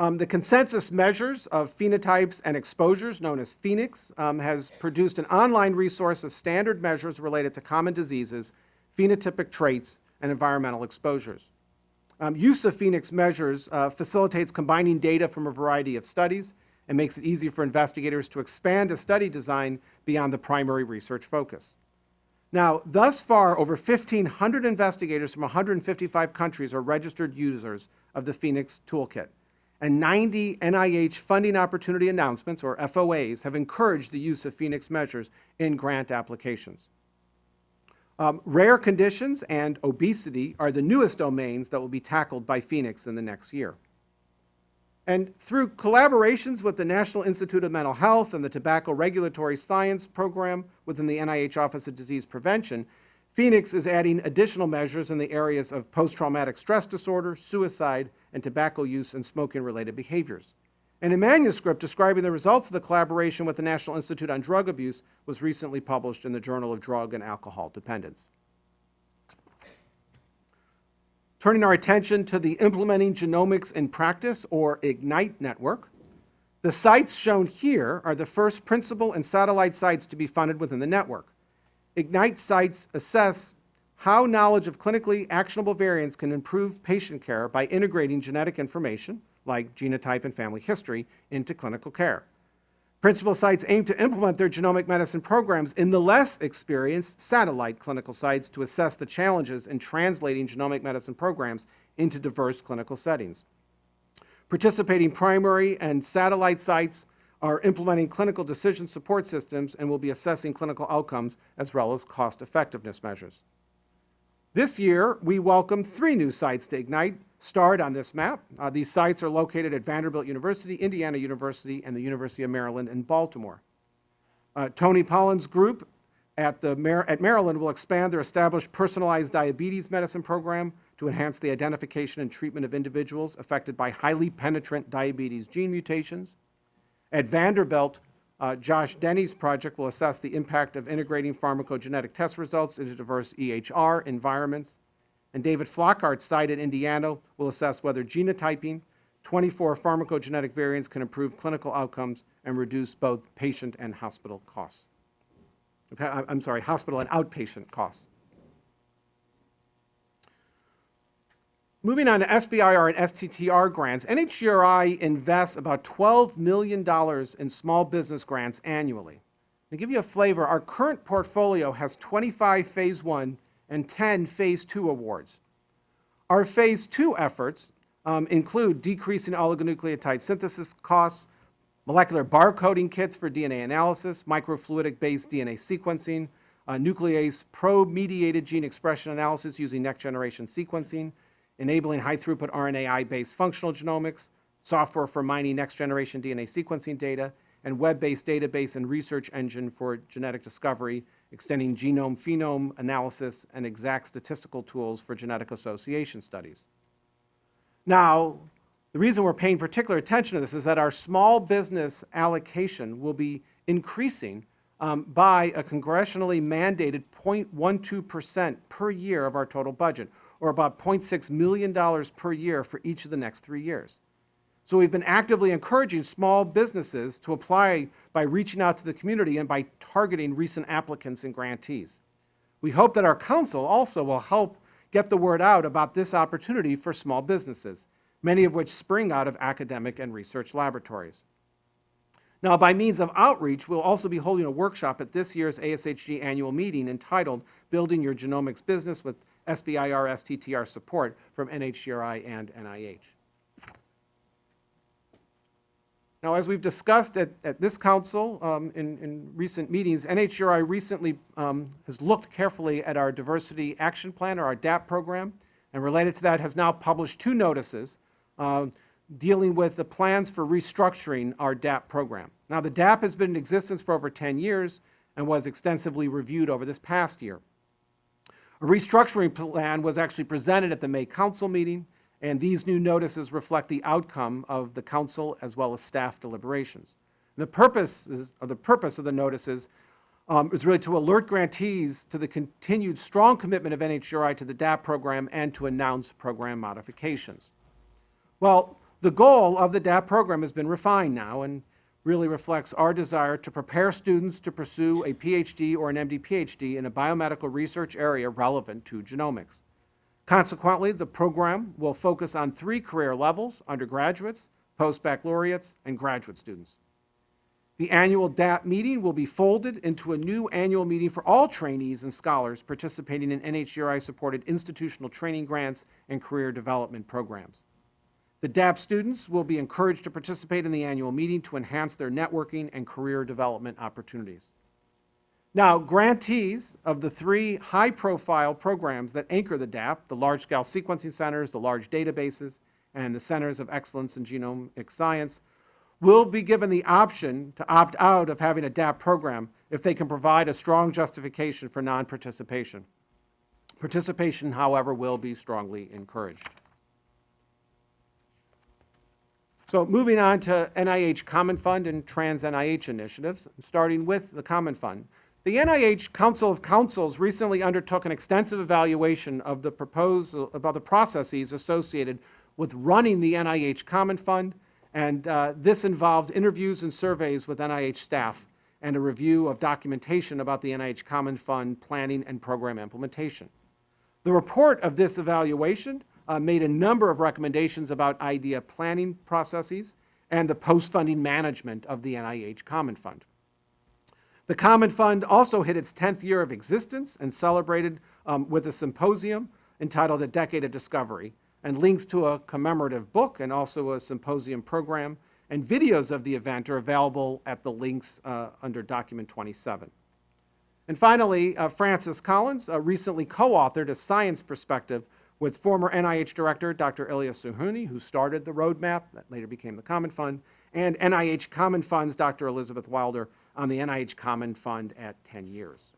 Um, the consensus measures of phenotypes and exposures, known as PhenX, um, has produced an online resource of standard measures related to common diseases, phenotypic traits, and environmental exposures. Um, use of PhenX measures uh, facilitates combining data from a variety of studies and makes it easy for investigators to expand a study design beyond the primary research focus. Now, thus far, over 1,500 investigators from 155 countries are registered users of the PhenX Toolkit, and 90 NIH funding opportunity announcements, or FOAs, have encouraged the use of PhenX measures in grant applications. Um, rare conditions and obesity are the newest domains that will be tackled by PhenX in the next year. And through collaborations with the National Institute of Mental Health and the Tobacco Regulatory Science Program within the NIH Office of Disease Prevention, PhenX is adding additional measures in the areas of post-traumatic stress disorder, suicide, and tobacco use and smoking-related behaviors. And a manuscript describing the results of the collaboration with the National Institute on Drug Abuse was recently published in the Journal of Drug and Alcohol Dependence. Turning our attention to the Implementing Genomics in Practice, or IGNITE network, the sites shown here are the first principal and satellite sites to be funded within the network. IGNITE sites assess how knowledge of clinically actionable variants can improve patient care by integrating genetic information, like genotype and family history, into clinical care. Principal sites aim to implement their genomic medicine programs in the less experienced satellite clinical sites to assess the challenges in translating genomic medicine programs into diverse clinical settings. Participating primary and satellite sites are implementing clinical decision support systems and will be assessing clinical outcomes as well as cost effectiveness measures. This year, we welcome three new sites to Ignite, starred on this map. Uh, these sites are located at Vanderbilt University, Indiana University, and the University of Maryland in Baltimore. Uh, Toni Pollin's group at, the Mar- at Maryland will expand their established personalized diabetes medicine program to enhance the identification and treatment of individuals affected by highly penetrant diabetes gene mutations. At Vanderbilt, Uh, Josh Denny's project will assess the impact of integrating pharmacogenetic test results into diverse EHR environments. And David Flockhart's site in Indiana will assess whether genotyping 24 pharmacogenetic variants can improve clinical outcomes and reduce both patient and hospital costs. I'm sorry, hospital and outpatient costs. Moving on to SBIR and STTR grants, NHGRI invests about $12 million in small business grants annually. To give you a flavor, our current portfolio has 25 Phase 1 and 10 Phase 2 awards. Our Phase 2 efforts um, include decreasing oligonucleotide synthesis costs, molecular barcoding kits for DNA analysis, microfluidic-based DNA sequencing, uh, nuclease probe-mediated gene expression analysis using next-generation sequencing, enabling high-throughput RNAi-based functional genomics, software for mining next-generation DNA sequencing data, and web-based database and research engine for genetic discovery, extending genome-phenome analysis and exact statistical tools for genetic association studies. Now, the reason we're paying particular attention to this is that our small business allocation will be increasing um, by a congressionally mandated 0.12% per year of our total budget, or about $0.6 million per year for each of the next three years. So we've been actively encouraging small businesses to apply by reaching out to the community and by targeting recent applicants and grantees. We hope that our council also will help get the word out about this opportunity for small businesses, many of which spring out of academic and research laboratories. Now, by means of outreach, we'll also be holding a workshop at this year's ASHG annual meeting entitled Building Your Genomics Business with SBIR STTR support from NHGRI and NIH. Now, as we've discussed at, at this council um, in, in recent meetings, NHGRI recently um, has looked carefully at our diversity action plan or our DAP program, and related to that has now published two notices uh, dealing with the plans for restructuring our DAP program. Now, the DAP has been in existence for over 10 years and was extensively reviewed over this past year. A restructuring plan was actually presented at the May Council meeting, and these new notices reflect the outcome of the council as well as staff deliberations. The purpose, is, of the purpose of the notices um, is really to alert grantees to the continued strong commitment of NHGRI to the DAP program and to announce program modifications. Well, the goal of the DAP program has been refined now and really reflects our desire to prepare students to pursue a PhD or an MD PhD in a biomedical research area relevant to genomics. Consequently, the program will focus on three career levels, undergraduates, post-baccalaureates, and graduate students. The annual DAP meeting will be folded into a new annual meeting for all trainees and scholars participating in NHGRI-supported institutional training grants and career development programs. The DAP students will be encouraged to participate in the annual meeting to enhance their networking and career development opportunities. Now, grantees of the three high-profile programs that anchor the DAP, the large-scale sequencing centers, the large databases, and the centers of excellence in genomic science, will be given the option to opt out of having a DAP program if they can provide a strong justification for non-participation. Participation, however, will be strongly encouraged. So moving on to NIH Common Fund and Trans-NIH initiatives, starting with the Common Fund. The NIH Council of Councils recently undertook an extensive evaluation of the proposal, about the processes associated with running the NIH Common Fund, and uh, this involved interviews and surveys with NIH staff and a review of documentation about the NIH Common Fund planning and program implementation. The report of this evaluation uh, made a number of recommendations about idea planning processes and the post-funding management of the NIH Common Fund. The Common Fund also hit its 10th year of existence and celebrated um, with a symposium entitled A Decade of Discovery, and links to a commemorative book and also a symposium program, and videos of the event are available at the links uh, under document 27. And finally, uh, Francis Collins uh, recently co-authored a science perspective with former NIH Director Dr. Elias Zerhouni, who started the roadmap that later became the Common Fund, and NIH Common Fund's Dr. Elizabeth Wilder on the NIH Common Fund at 10 years.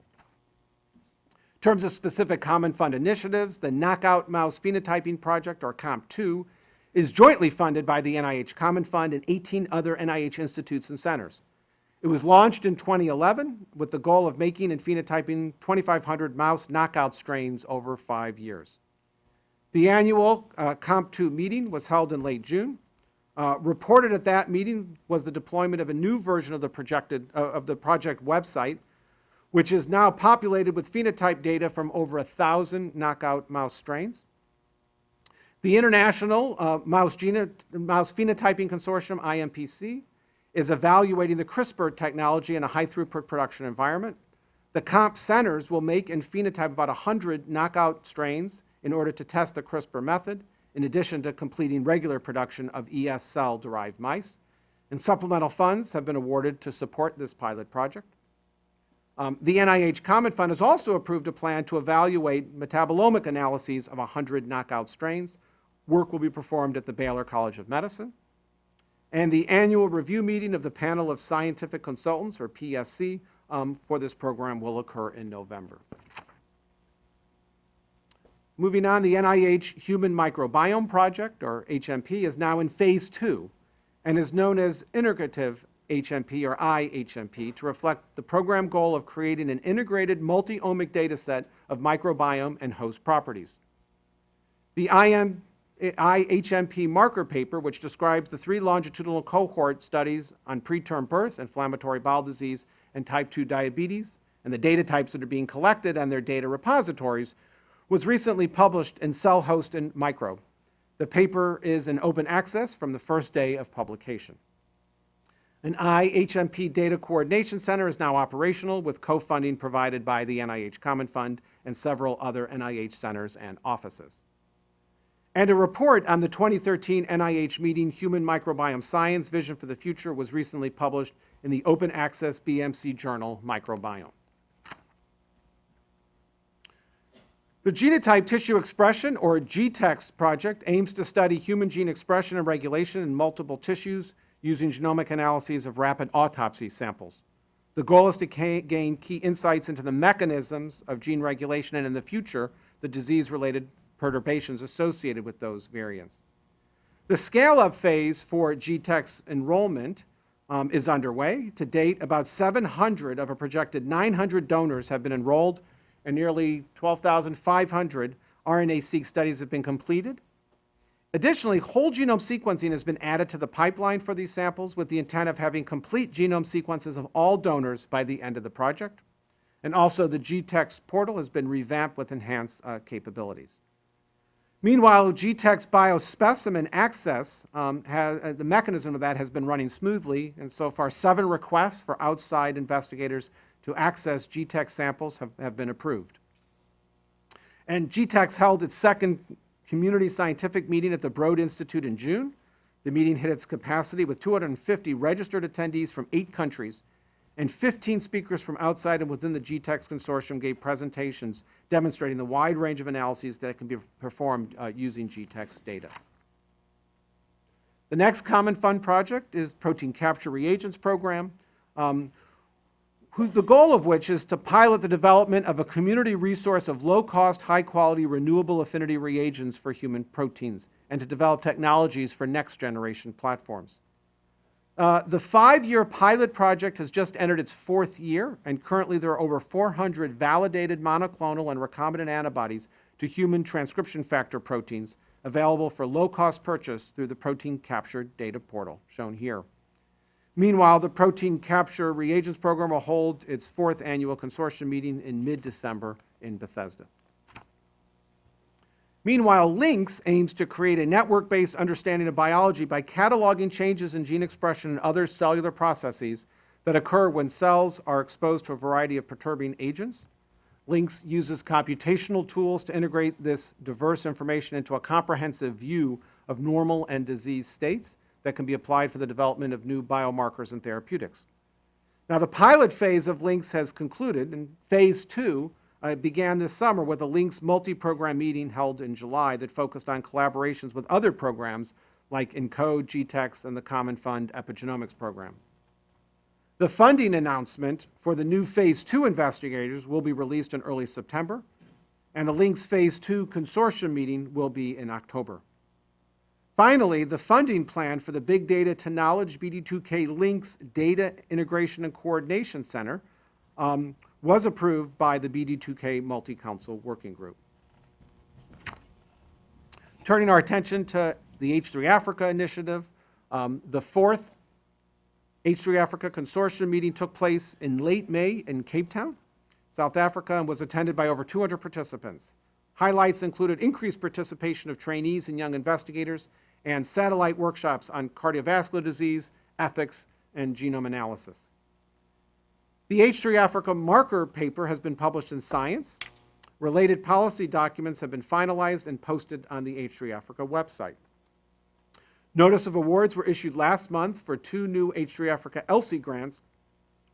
In terms of specific Common Fund initiatives, the Knockout Mouse Phenotyping Project, or KOMP2, is jointly funded by the NIH Common Fund and 18 other NIH institutes and centers. It was launched in 2011 with the goal of making and phenotyping 2,500 mouse knockout strains over five years. The annual uh, KOMP2 meeting was held in late June. Uh, Reported at that meeting was the deployment of a new version of the projected, uh, of the project website, which is now populated with phenotype data from over a 1,000 knockout mouse strains. The International uh, Mouse, Mouse Phenotyping Consortium, IMPC, is evaluating the CRISPR technology in a high-throughput production environment. The KOMP centers will make and phenotype about 100 knockout strains in order to test the CRISPR method, in addition to completing regular production of ES cell-derived mice. And supplemental funds have been awarded to support this pilot project. Um, The NIH Common Fund has also approved a plan to evaluate metabolomic analyses of 100 knockout strains. Work will be performed at the Baylor College of Medicine. And the annual review meeting of the Panel of Scientific Consultants, or PSC, um, for this program will occur in November. Moving on, the NIH Human Microbiome Project, or HMP, is now in Phase 2 and is known as Integrative HMP, or IHMP, to reflect the program goal of creating an integrated multi-omic data set of microbiome and host properties. The IM, IHMP marker paper, which describes the three longitudinal cohort studies on preterm birth, inflammatory bowel disease, and type 2 diabetes, and the data types that are being collected and their data repositories, was recently published in Cell Host and Microbe. The paper is in open access from the first day of publication. An IHMP Data Coordination Center is now operational with co-funding provided by the NIH Common Fund and several other NIH centers and offices. And a report on the 2013 NIH meeting Human Microbiome Science Vision for the Future was recently published in the open access BMC journal Microbiome. The Genotype Tissue Expression, or GTEx project, aims to study human gene expression and regulation in multiple tissues using genomic analyses of rapid autopsy samples. The goal is to gain key insights into the mechanisms of gene regulation and, in the future, the disease-related perturbations associated with those variants. The scale-up phase for GTEx enrollment um, is underway. To date, about 700 of a projected 900 donors have been enrolled, and nearly 12,500 RNA-seq studies have been completed. Additionally, whole genome sequencing has been added to the pipeline for these samples with the intent of having complete genome sequences of all donors by the end of the project. And also, the GTEx portal has been revamped with enhanced uh, capabilities. Meanwhile, GTEx biospecimen access, um, has, uh, the mechanism of that has been running smoothly, and so far seven requests for outside investigators to access GTEx samples have, have been approved. And GTEx held its second community scientific meeting at the Broad Institute in June. The meeting hit its capacity with 250 registered attendees from eight countries, and 15 speakers from outside and within the GTEx consortium gave presentations demonstrating the wide range of analyses that can be performed uh, using GTEx data. The next Common Fund project is Protein Capture Reagents Program. Um, who, the goal of which is to pilot the development of a community resource of low-cost, high-quality, renewable affinity reagents for human proteins, and to develop technologies for next-generation platforms. Uh, the five-year pilot project has just entered its fourth year, and currently there are over 400 validated monoclonal and recombinant antibodies to human transcription factor proteins available for low-cost purchase through the Protein Capture Data Portal, shown here. Meanwhile, the Protein Capture Reagents Program will hold its fourth annual consortium meeting in mid-December in Bethesda. Meanwhile, LINCS aims to create a network-based understanding of biology by cataloging changes in gene expression and other cellular processes that occur when cells are exposed to a variety of perturbing agents. LINCS uses computational tools to integrate this diverse information into a comprehensive view of normal and disease states that can be applied for the development of new biomarkers and therapeutics. Now, the pilot phase of LINCS has concluded, and phase two uh, began this summer with a LINCS multi-program meeting held in July that focused on collaborations with other programs like ENCODE, GTEx, and the Common Fund Epigenomics Program. The funding announcement for the new Phase 2 investigators will be released in early September, and the LINCS Phase 2 consortium meeting will be in October. Finally, the funding plan for the Big Data to Knowledge BD2K LINCS Data Integration and Coordination Center um, was approved by the BD2K Multi-Council Working Group. Turning our attention to the H3 Africa initiative, um, the fourth H3 Africa Consortium meeting took place in late May in Cape Town, South Africa, and was attended by over 200 participants. Highlights included increased participation of trainees and young investigators and satellite workshops on cardiovascular disease, ethics, and genome analysis. The H3 Africa marker paper has been published in Science. Related policy documents have been finalized and posted on the H3 Africa website. Notice of awards were issued last month for two new H3 Africa ELSI grants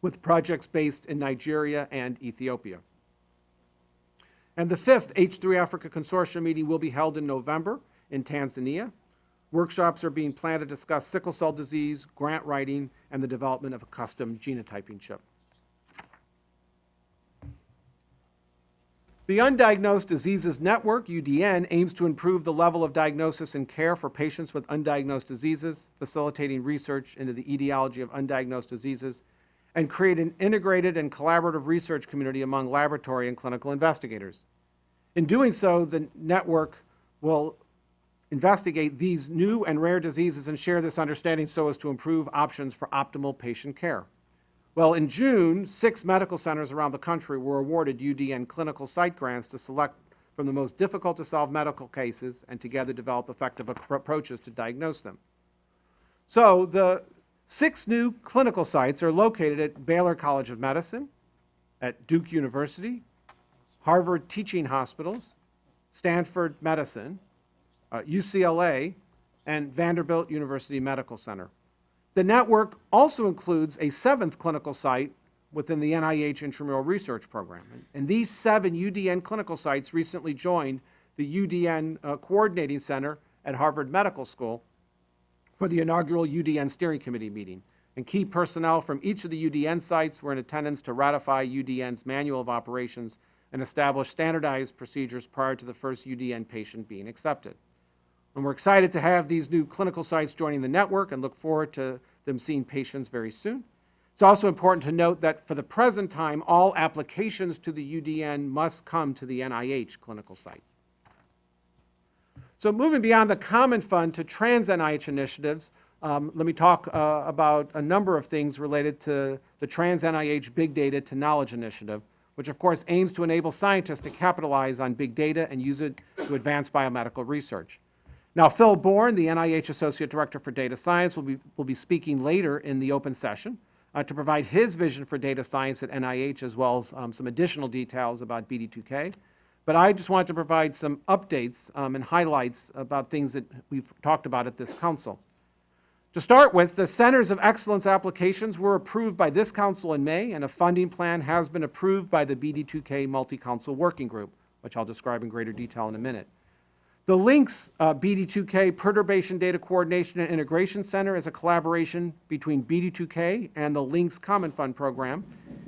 with projects based in Nigeria and Ethiopia. And the fifth H3 Africa Consortium meeting will be held in November in Tanzania. Workshops are being planned to discuss sickle cell disease, grant writing, and the development of a custom genotyping chip. The Undiagnosed Diseases Network, UDN, aims to improve the level of diagnosis and care for patients with undiagnosed diseases, facilitating research into the etiology of undiagnosed diseases, and create an integrated and collaborative research community among laboratory and clinical investigators. In doing so, the network will investigate these new and rare diseases and share this understanding so as to improve options for optimal patient care. Well, in June, six medical centers around the country were awarded UDN clinical site grants to select from the most difficult to solve medical cases and together develop effective approaches to diagnose them. So the six new clinical sites are located at Baylor College of Medicine, at Duke University, Harvard Teaching Hospitals, Stanford Medicine, uh, UCLA, and Vanderbilt University Medical Center. The network also includes a seventh clinical site within the NIH Intramural Research Program. And these seven UDN clinical sites recently joined the UDN uh, Coordinating Center at Harvard Medical School for the inaugural UDN Steering Committee meeting. And key personnel from each of the UDN sites were in attendance to ratify UDN's Manual of Operations and establish standardized procedures prior to the first UDN patient being accepted. And we're excited to have these new clinical sites joining the network and look forward to them seeing patients very soon. It's also important to note that for the present time, all applications to the UDN must come to the NIH clinical site. So moving beyond the common fund to trans NIH initiatives, um, let me talk uh, about a number of things related to the Trans NIH Big Data to Knowledge Initiative, which of course aims to enable scientists to capitalize on big data and use it to advance biomedical research. Now, Phil Bourne, the NIH Associate Director for Data Science, will be, will be speaking later in the open session uh, to provide his vision for data science at NIH as well as um, some additional details about BD2K. But I just wanted to provide some updates um, and highlights about things that we've talked about at this council. To start with, the Centers of Excellence applications were approved by this council in May, and a funding plan has been approved by the BD2K Multi-Council Working Group, which I'll describe in greater detail in a minute. The LINCS uh, BD2K Perturbation Data Coordination and Integration Center is a collaboration between BD2K and the LINCS Common Fund Program.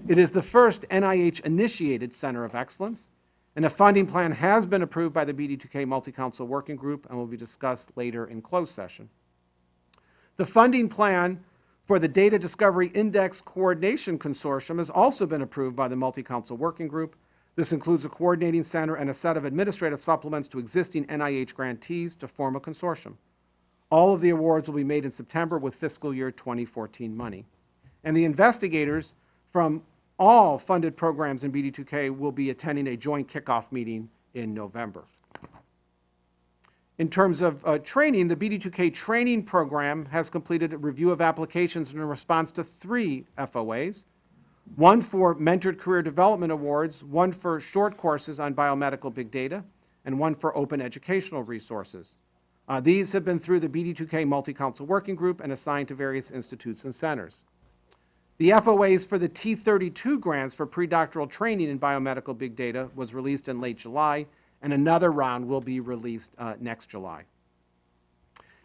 It is the first NIH-initiated Center of Excellence, and a funding plan has been approved by the BD2K Multi-Council Working Group and will be discussed later in closed session. The funding plan for the Data Discovery Index Coordination Consortium has also been approved by the Multi-Council Working Group. This includes a coordinating center and a set of administrative supplements to existing NIH grantees to form a consortium. All of the awards will be made in September with fiscal year 2014 money. And the investigators from all funded programs in BD2K will be attending a joint kickoff meeting in November. In terms of uh, training, the BD2K training program has completed a review of applications in response to three FOAs, one for Mentored Career Development Awards, one for short courses on biomedical big data, and one for open educational resources. Uh, these have been through the BD2K Multi-Council Working Group and assigned to various institutes and centers. The FOAs for the T32 grants for predoctoral training in biomedical big data was released in late July, and another round will be released uh, next July.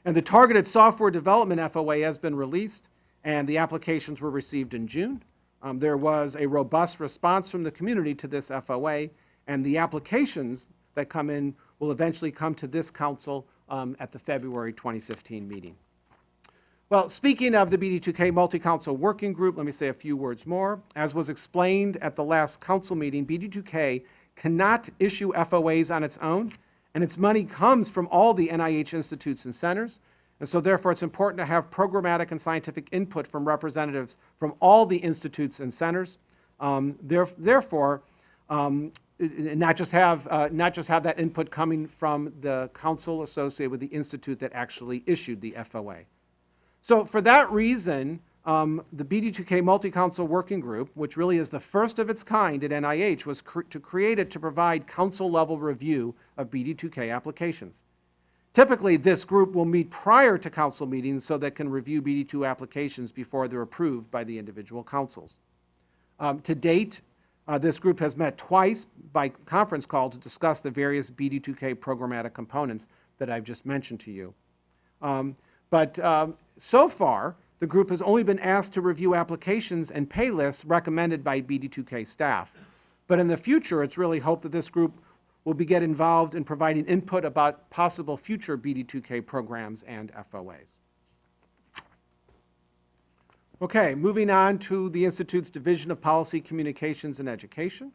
And the Targeted Software Development FOA has been released, and the applications were received in June. Um, there was a robust response from the community to this FOA, and the applications that come in will eventually come to this council um, at the February 2015 meeting. Well, speaking of the BD2K Multi-Council Working Group, let me say a few words more. As was explained at the last council meeting, BD2K cannot issue FOAs on its own, and its money comes from all the NIH institutes and centers. And so therefore, it's important to have programmatic and scientific input from representatives from all the institutes and centers. Um, there- Therefore, um, not just have, uh, not just have that input coming from the council associated with the institute that actually issued the FOA. So for that reason, um, the BD2K Multi-Council Working Group, which really is the first of its kind at NIH, was cr- to create it to provide council-level review of BD2K applications. Typically, this group will meet prior to council meetings so that can review BD2 applications before they're approved by the individual councils. Um, To date, uh, this group has met twice by conference call to discuss the various BD2K programmatic components that I've just mentioned to you. Um, But um, so far, the group has only been asked to review applications and pay lists recommended by BD2K staff. But in the future, it's really hoped that this group will be get involved in providing input about possible future BD2K programs and FOAs. Okay, moving on to the Institute's Division of Policy, Communications, and Education.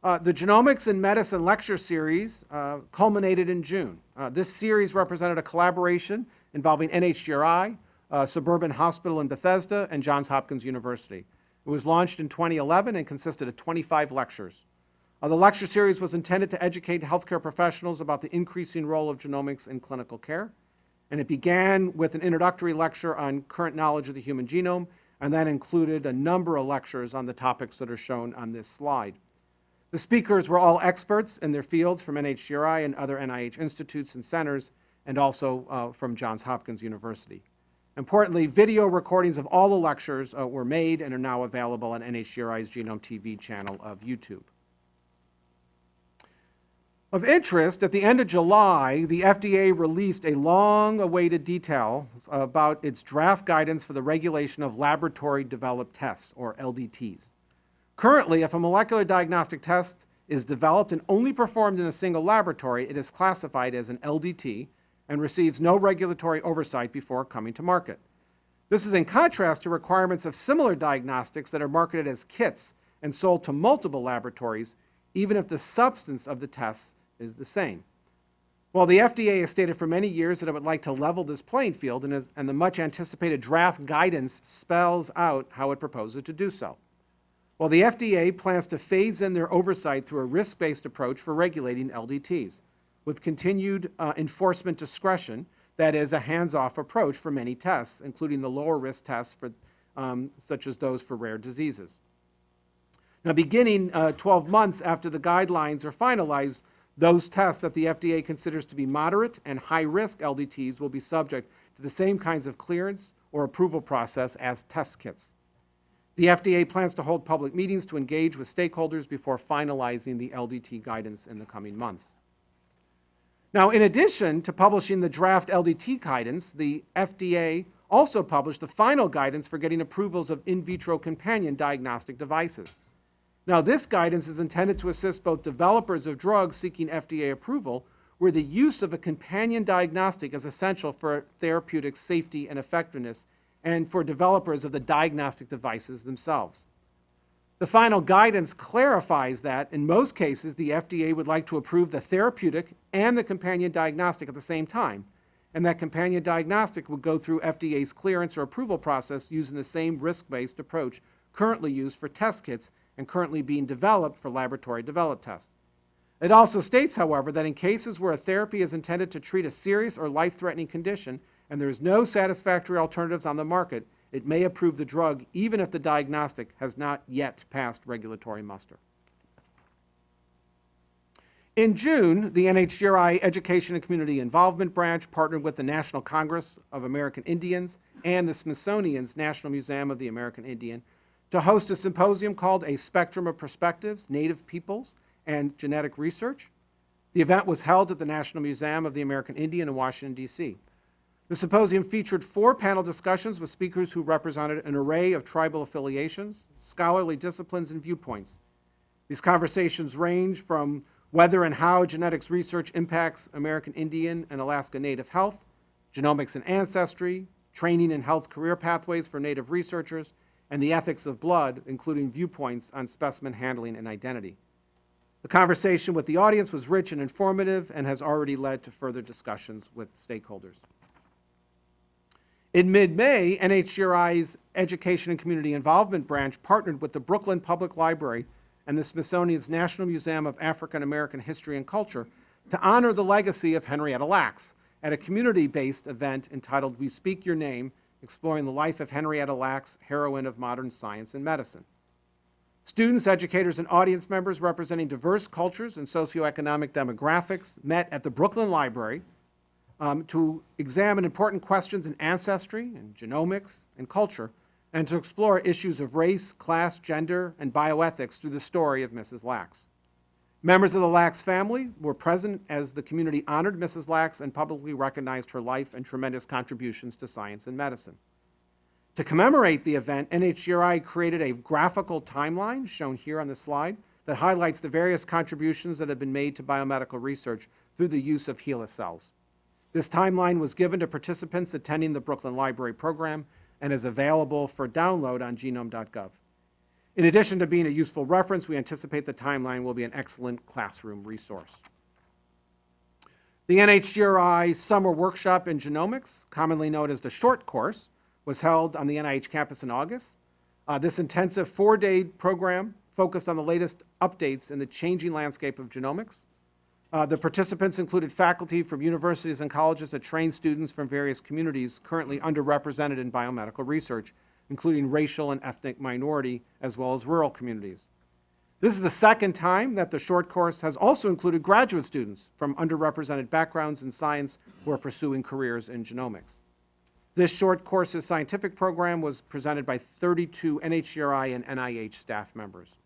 Uh, the Genomics in Medicine lecture series uh, culminated in June. Uh, this series represented a collaboration involving NHGRI, uh, Suburban Hospital in Bethesda, and Johns Hopkins University. It was launched in 2011 and consisted of 25 lectures. Uh, the lecture series was intended to educate healthcare professionals about the increasing role of genomics in clinical care. And it began with an introductory lecture on current knowledge of the human genome, and that included a number of lectures on the topics that are shown on this slide. The speakers were all experts in their fields from NHGRI and other NIH institutes and centers, and also uh, from Johns Hopkins University. Importantly, video recordings of all the lectures uh, were made and are now available on NHGRI's Genome TV channel of YouTube. Of interest, at the end of July, the FDA released a long-awaited detail about its draft guidance for the regulation of laboratory-developed tests, or LDTs. Currently, if a molecular diagnostic test is developed and only performed in a single laboratory, it is classified as an LDT and receives no regulatory oversight before coming to market. This is in contrast to requirements of similar diagnostics that are marketed as kits and sold to multiple laboratories, even if the substance of the tests is the same. While the FDA has stated for many years that it would like to level this playing field, and, is, and the much anticipated draft guidance spells out how it proposes to do so. While the FDA plans to phase in their oversight through a risk-based approach for regulating LDTs, with continued uh, enforcement discretion, that is, a hands-off approach for many tests, including the lower-risk tests for, um, such as those for rare diseases. Now, beginning uh, 12 months after the guidelines are finalized, those tests that the FDA considers to be moderate and high-risk LDTs will be subject to the same kinds of clearance or approval process as test kits. The FDA plans to hold public meetings to engage with stakeholders before finalizing the LDT guidance in the coming months. Now, in addition to publishing the draft LDT guidance, the FDA also published the final guidance for getting approvals of in vitro companion diagnostic devices. Now, this guidance is intended to assist both developers of drugs seeking FDA approval, where the use of a companion diagnostic is essential for therapeutic safety and effectiveness, and for developers of the diagnostic devices themselves. The final guidance clarifies that, in most cases, the FDA would like to approve the therapeutic and the companion diagnostic at the same time, and that companion diagnostic would go through FDA's clearance or approval process using the same risk-based approach currently used for test kits and currently being developed for laboratory-developed tests. It also states, however, that in cases where a therapy is intended to treat a serious or life-threatening condition and there is no satisfactory alternatives on the market, it may approve the drug even if the diagnostic has not yet passed regulatory muster. In June, the NHGRI Education and Community Involvement Branch partnered with the National Congress of American Indians and the Smithsonian's National Museum of the American Indian to host a symposium called A Spectrum of Perspectives, Native Peoples, and Genetic Research. The event was held at the National Museum of the American Indian in Washington, D.C. The symposium featured four panel discussions with speakers who represented an array of tribal affiliations, scholarly disciplines, and viewpoints. These conversations range from whether and how genetics research impacts American Indian and Alaska Native health, genomics and ancestry, training and health career pathways for Native researchers, and the ethics of blood, including viewpoints on specimen handling and identity. The conversation with the audience was rich and informative and has already led to further discussions with stakeholders. In mid-May, NHGRI's Education and Community Involvement Branch partnered with the Brooklyn Public Library and the Smithsonian's National Museum of African American History and Culture to honor the legacy of Henrietta Lacks at a community-based event entitled We Speak Your Name, exploring the life of Henrietta Lacks, heroine of modern science and medicine. Students, educators, and audience members representing diverse cultures and socioeconomic demographics met at the Brooklyn Library um, to examine important questions in ancestry and genomics and culture, and to explore issues of race, class, gender, and bioethics through the story of Mrs. Lacks. Members of the Lacks family were present as the community honored Mrs. Lacks and publicly recognized her life and tremendous contributions to science and medicine. To commemorate the event, NHGRI created a graphical timeline, shown here on the slide, that highlights the various contributions that have been made to biomedical research through the use of HeLa cells. This timeline was given to participants attending the Brooklyn Library program and is available for download on genome.gov. In addition to being a useful reference, we anticipate the timeline will be an excellent classroom resource. The NHGRI Summer Workshop in Genomics, commonly known as the Short Course, was held on the NIH campus in August. Uh, this intensive four-day program focused on the latest updates in the changing landscape of genomics. Uh, the participants included faculty from universities and colleges that train students from various communities currently underrepresented in biomedical research, including racial and ethnic minority, as well as rural communities. This is the second time that the short course has also included graduate students from underrepresented backgrounds in science who are pursuing careers in genomics. This short course's scientific program was presented by 32 NHGRI and NIH staff members.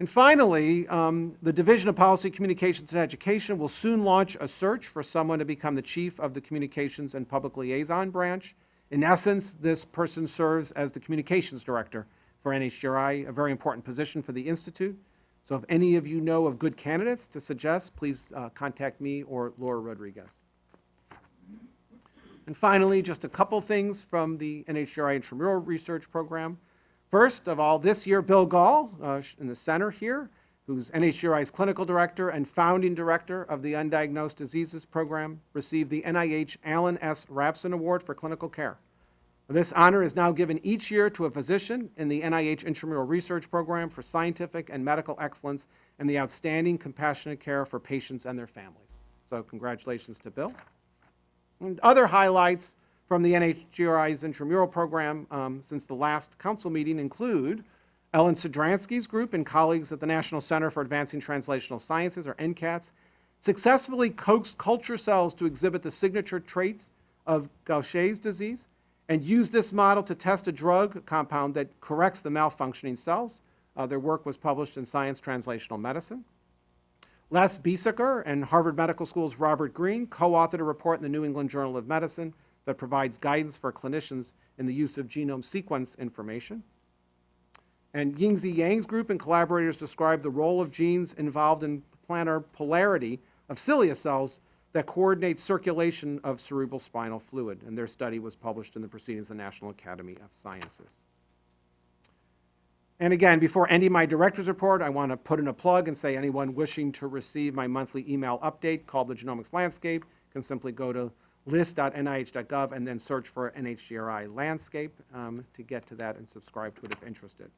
And finally, um, the Division of Policy, Communications, and Education will soon launch a search for someone to become the chief of the Communications and Public Liaison branch. In essence, this person serves as the communications director for NHGRI, a very important position for the Institute. So if any of you know of good candidates to suggest, please uh, contact me or Laura Rodriguez. And finally, just a couple things from the NHGRI Intramural Research Program. First of all, this year, Bill Gahl, uh, in the center here, who's NHGRI's clinical director and founding director of the Undiagnosed Diseases Program, received the NIH Alan S. Rabson Award for Clinical Care. This honor is now given each year to a physician in the NIH Intramural Research Program for scientific and medical excellence and the outstanding compassionate care for patients and their families. So congratulations to Bill. And other highlights from the NHGRI's intramural program um, since the last council meeting include Ellen Sidransky's group and colleagues at the National Center for Advancing Translational Sciences, or NCATS, successfully coaxed culture cells to exhibit the signature traits of Gaucher's disease and used this model to test a drug compound that corrects the malfunctioning cells. Uh, their work was published in Science Translational Medicine. Les Biesecker and Harvard Medical School's Robert Green co-authored a report in the New England Journal of Medicine that provides guidance for clinicians in the use of genome sequence information. And Yingzi Yang's group and collaborators described the role of genes involved in planar polarity of cilia cells that coordinate circulation of cerebral spinal fluid. And their study was published in the Proceedings of the National Academy of Sciences. And again, before ending my director's report, I want to put in a plug and say anyone wishing to receive my monthly email update called the Genomics Landscape can simply go to list.nih.gov and then search for NHGRI Landscape um, to get to that and subscribe to it if interested.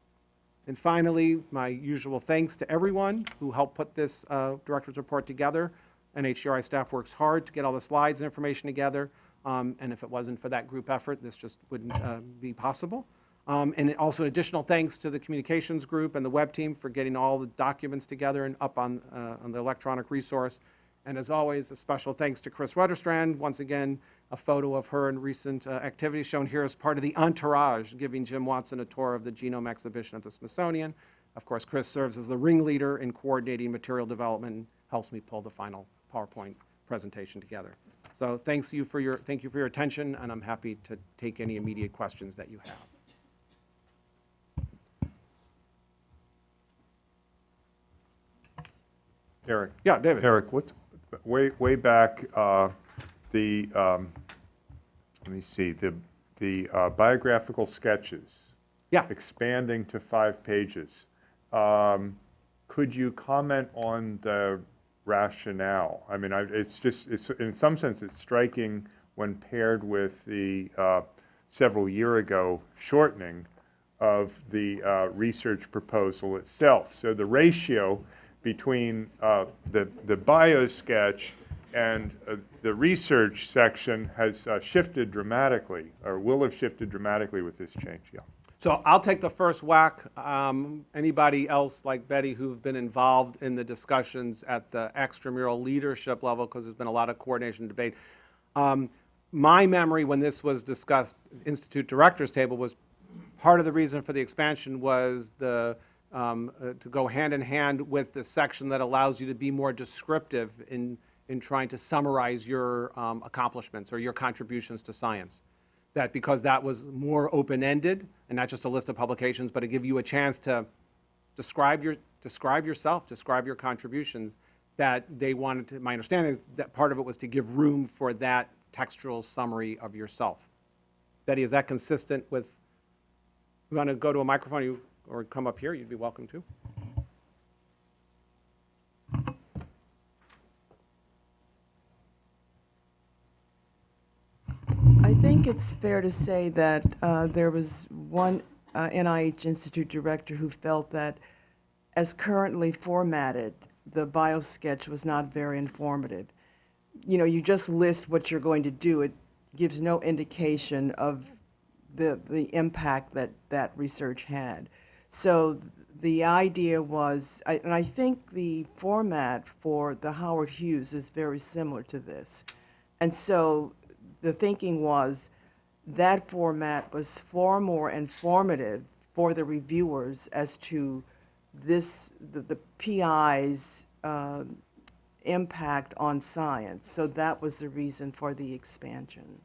And finally, my usual thanks to everyone who helped put this uh, director's report together. NHGRI staff works hard to get all the slides and information together, um, and if it wasn't for that group effort, this just wouldn't uh, be possible. Um, and also additional thanks to the communications group and the web team for getting all the documents together and up on, uh, on the electronic resource. And as always, a special thanks to Chris Rutterstrand. Once again, a photo of her in recent uh, activities shown here as part of the entourage, giving Jim Watson a tour of the genome exhibition at the Smithsonian. Of course, Chris serves as the ringleader in coordinating material development and helps me pull the final PowerPoint presentation together. So thanks you for your, thank you for your attention, and I'm happy to take any immediate questions that you have. Eric. Yeah, David. Eric, what's, way, way back, uh, the, um, let me see, the, the uh, biographical sketches. Yeah. Expanding to five pages. Um, Could you comment on the rationale? I mean, I, it's just, it's, in some sense, it's striking when paired with the, uh, several year ago shortening of the uh, research proposal itself. So the ratio between uh, the, the bio sketch and uh, the research section has uh, shifted dramatically, or will have shifted dramatically with this change, yeah. So I'll take the first whack. Um, Anybody else like Betty who've been involved in the discussions at the extramural leadership level, because there's been a lot of coordination debate. Um, My memory when this was discussed, Institute Directors Table, was part of the reason for the expansion was the, um, uh, to go hand in hand with the section that allows you to be more descriptive in, in trying to summarize your um, accomplishments or your contributions to science that because that was more open-ended and not just a list of publications, but to give you a chance to describe your, describe yourself, describe your contributions, that they wanted to, my understanding is that part of it was to give room for that textual summary of yourself. Betty, is that consistent with, you want to go to a microphone you, or come up here, you'd be welcome to. I think it's fair to say that uh, there was one uh, NIH Institute director who felt that as currently formatted, the biosketch was not very informative. You know, you just list what you're going to do. It gives no indication of the, the impact that that research had. So the idea was, and I think the format for the Howard Hughes is very similar to this. And so the thinking was that format was far more informative for the reviewers as to this, the, the PI's um, impact on science. So that was the reason for the expansion.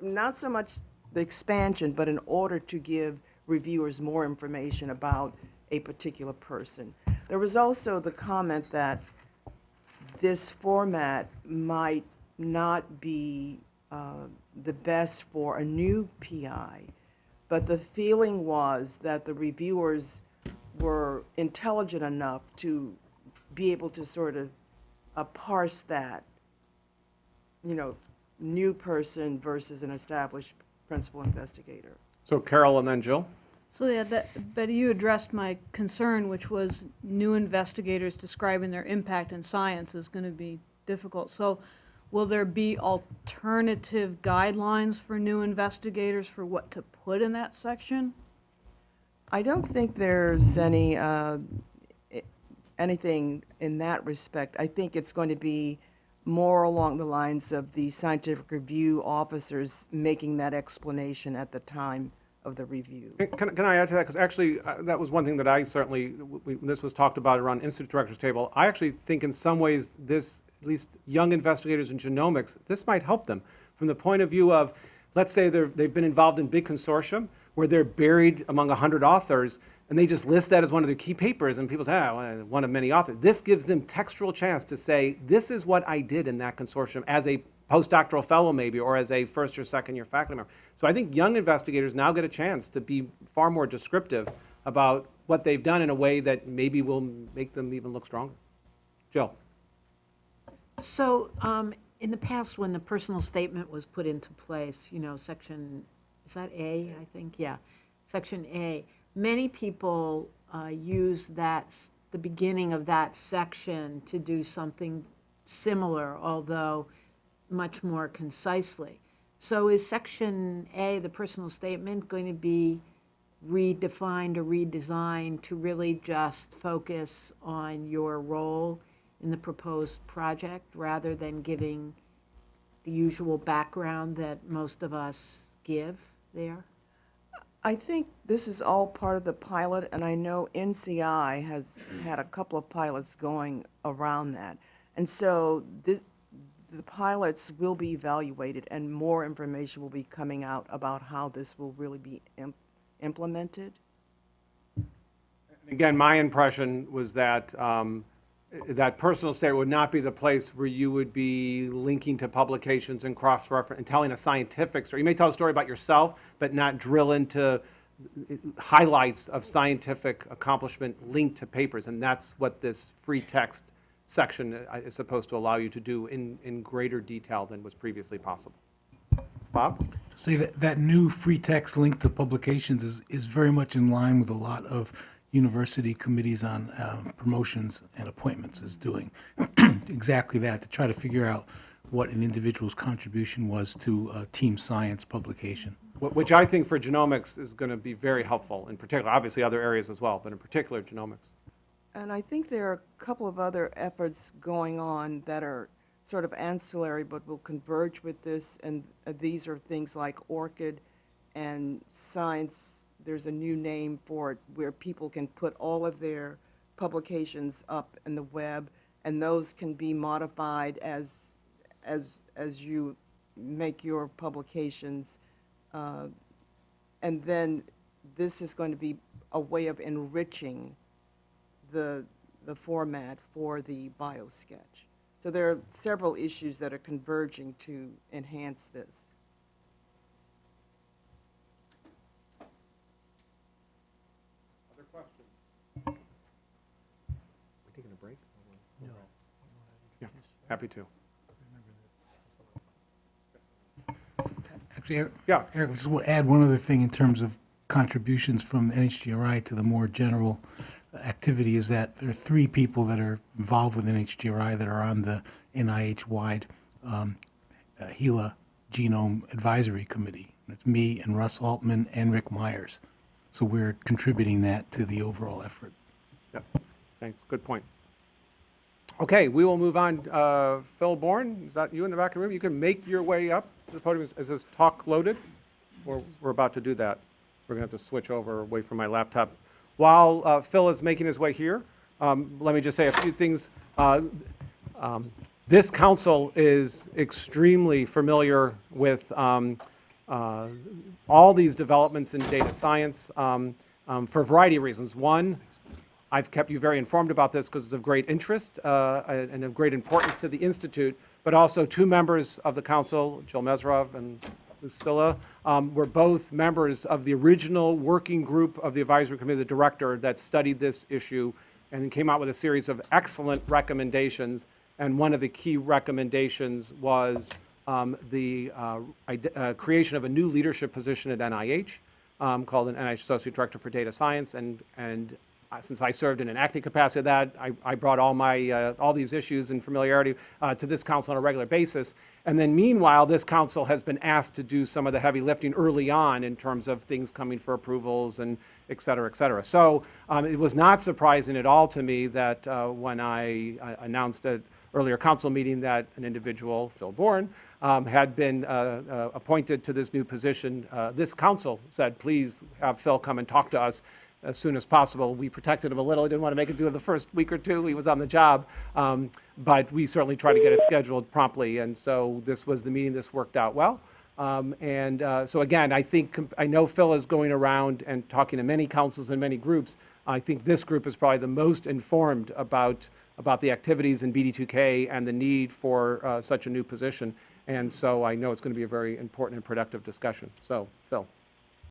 Not so much the expansion, but in order to give reviewers more information about a particular person. There was also the comment that this format might not be uh, the best for a new PI, but the feeling was that the reviewers were intelligent enough to be able to sort of uh, parse that, you know, new person versus an established principal investigator. So Carol and then Jill? So yeah, that, Betty, you addressed my concern, which was new investigators describing their impact in science is going to be difficult. So will there be alternative guidelines for new investigators for what to put in that section? I don't think there's any, uh, anything in that respect. I think it's going to be more along the lines of the scientific review officers making that explanation at the time of the review. Can, can I add to that? Because actually, uh, that was one thing that I certainly, we- this was talked about around Institute Directors Table, I actually think in some ways this, at least young investigators in genomics, this might help them from the point of view of, let's say they've been involved in big consortium where they're buried among 100 authors and they just list that as one of their key papers and people say, ah, one of many authors. This gives them textual chance to say, this is what I did in that consortium as a postdoctoral fellow maybe, or as a first or second year faculty member. So I think young investigators now get a chance to be far more descriptive about what they've done in a way that maybe will make them even look stronger. Jill? So, um, in the past, when the personal statement was put into place, you know, section, is that A, I think? Yeah, section A, many people, uh, use that, the beginning of that section to do something similar, although much more concisely. So is section A, the personal statement, going to be redefined or redesigned to really just focus on your role in the proposed project rather than giving the usual background that most of us give there? I think this is all part of the pilot, and I know NCI has had a couple of pilots going around that. And so this, the pilots will be evaluated, and more information will be coming out about how this will really be im- implemented. Again, my impression was that um, that personal statement would not be the place where you would be linking to publications and cross-reference and telling a scientific story. You may tell a story about yourself, but not drill into highlights of scientific accomplishment linked to papers. And that's what this free text section uh, is supposed to allow you to do in, in greater detail than was previously possible. Bob? Say that, that new free text link to publications is, is very much in line with a lot of university committees on um, promotions and appointments is doing. Exactly that, to try to figure out what an individual's contribution was to a team science publication. Which I think for genomics is going to be very helpful, in particular, obviously other areas as well, but in particular genomics. And I think there are a couple of other efforts going on that are sort of ancillary but will converge with this, and uh, these are things like ORCID and Science, there's a new name for it, where people can put all of their publications up in the web, and those can be modified as, as, as you make your publications. Uh, And then this is going to be a way of enriching the, the format for the biosketch. So there are several issues that are converging to enhance this. Other questions? We taking a break? Yeah, happy to. Actually, Eric, Yeah. Eric, just want to add one other thing in terms of contributions from NHGRI to the more general activity is that there are three people that are involved with NHGRI that are on the NIH-wide um, uh, HeLa Genome Advisory Committee. It's me and Russ Altman and Rick Myers. So we're contributing that to the overall effort. Yep, thanks, good point. Okay, we will move on. Uh, Phil Bourne, is that you in the back of the room? You can make your way up to the podium. Is- Is this talk loaded? Or we're about to do that? We're going to have to switch over away from my laptop. While uh, Phil is making his way here, um, let me just say a few things. Uh, um, This council is extremely familiar with um, uh, all these developments in data science um, um, for a variety of reasons. One, I've kept you very informed about this because it's of great interest uh, and of great importance to the Institute, but also two members of the council, Jill Mesirov and Lucila, um, were both members of the original working group of the advisory committee, the director that studied this issue and came out with a series of excellent recommendations. And one of the key recommendations was um, the uh, uh, creation of a new leadership position at NIH um, called an NIH Associate Director for Data Science. And, and since I served in an acting capacity that, I, I brought all my, uh, all these issues and familiarity uh, to this council on a regular basis. And then meanwhile, this council has been asked to do some of the heavy lifting early on in terms of things coming for approvals and et cetera, et cetera. So um, it was not surprising at all to me that uh, when I uh, announced at earlier council meeting that an individual, Phil Bourne, um, had been uh, uh, appointed to this new position, uh, this council said, please have Phil come and talk to us as soon as possible. We protected him a little. He didn't want to make it do it the first week or two. He was on the job. Um, but we certainly tried to get it scheduled promptly. And so this was the meeting. This worked out well. Um, and uh, so again, I think, I know Phil is going around and talking to many councils and many groups. I think this group is probably the most informed about, about the activities in BD2K and the need for uh, such a new position. And so I know it's going to be a very important and productive discussion. So, Phil.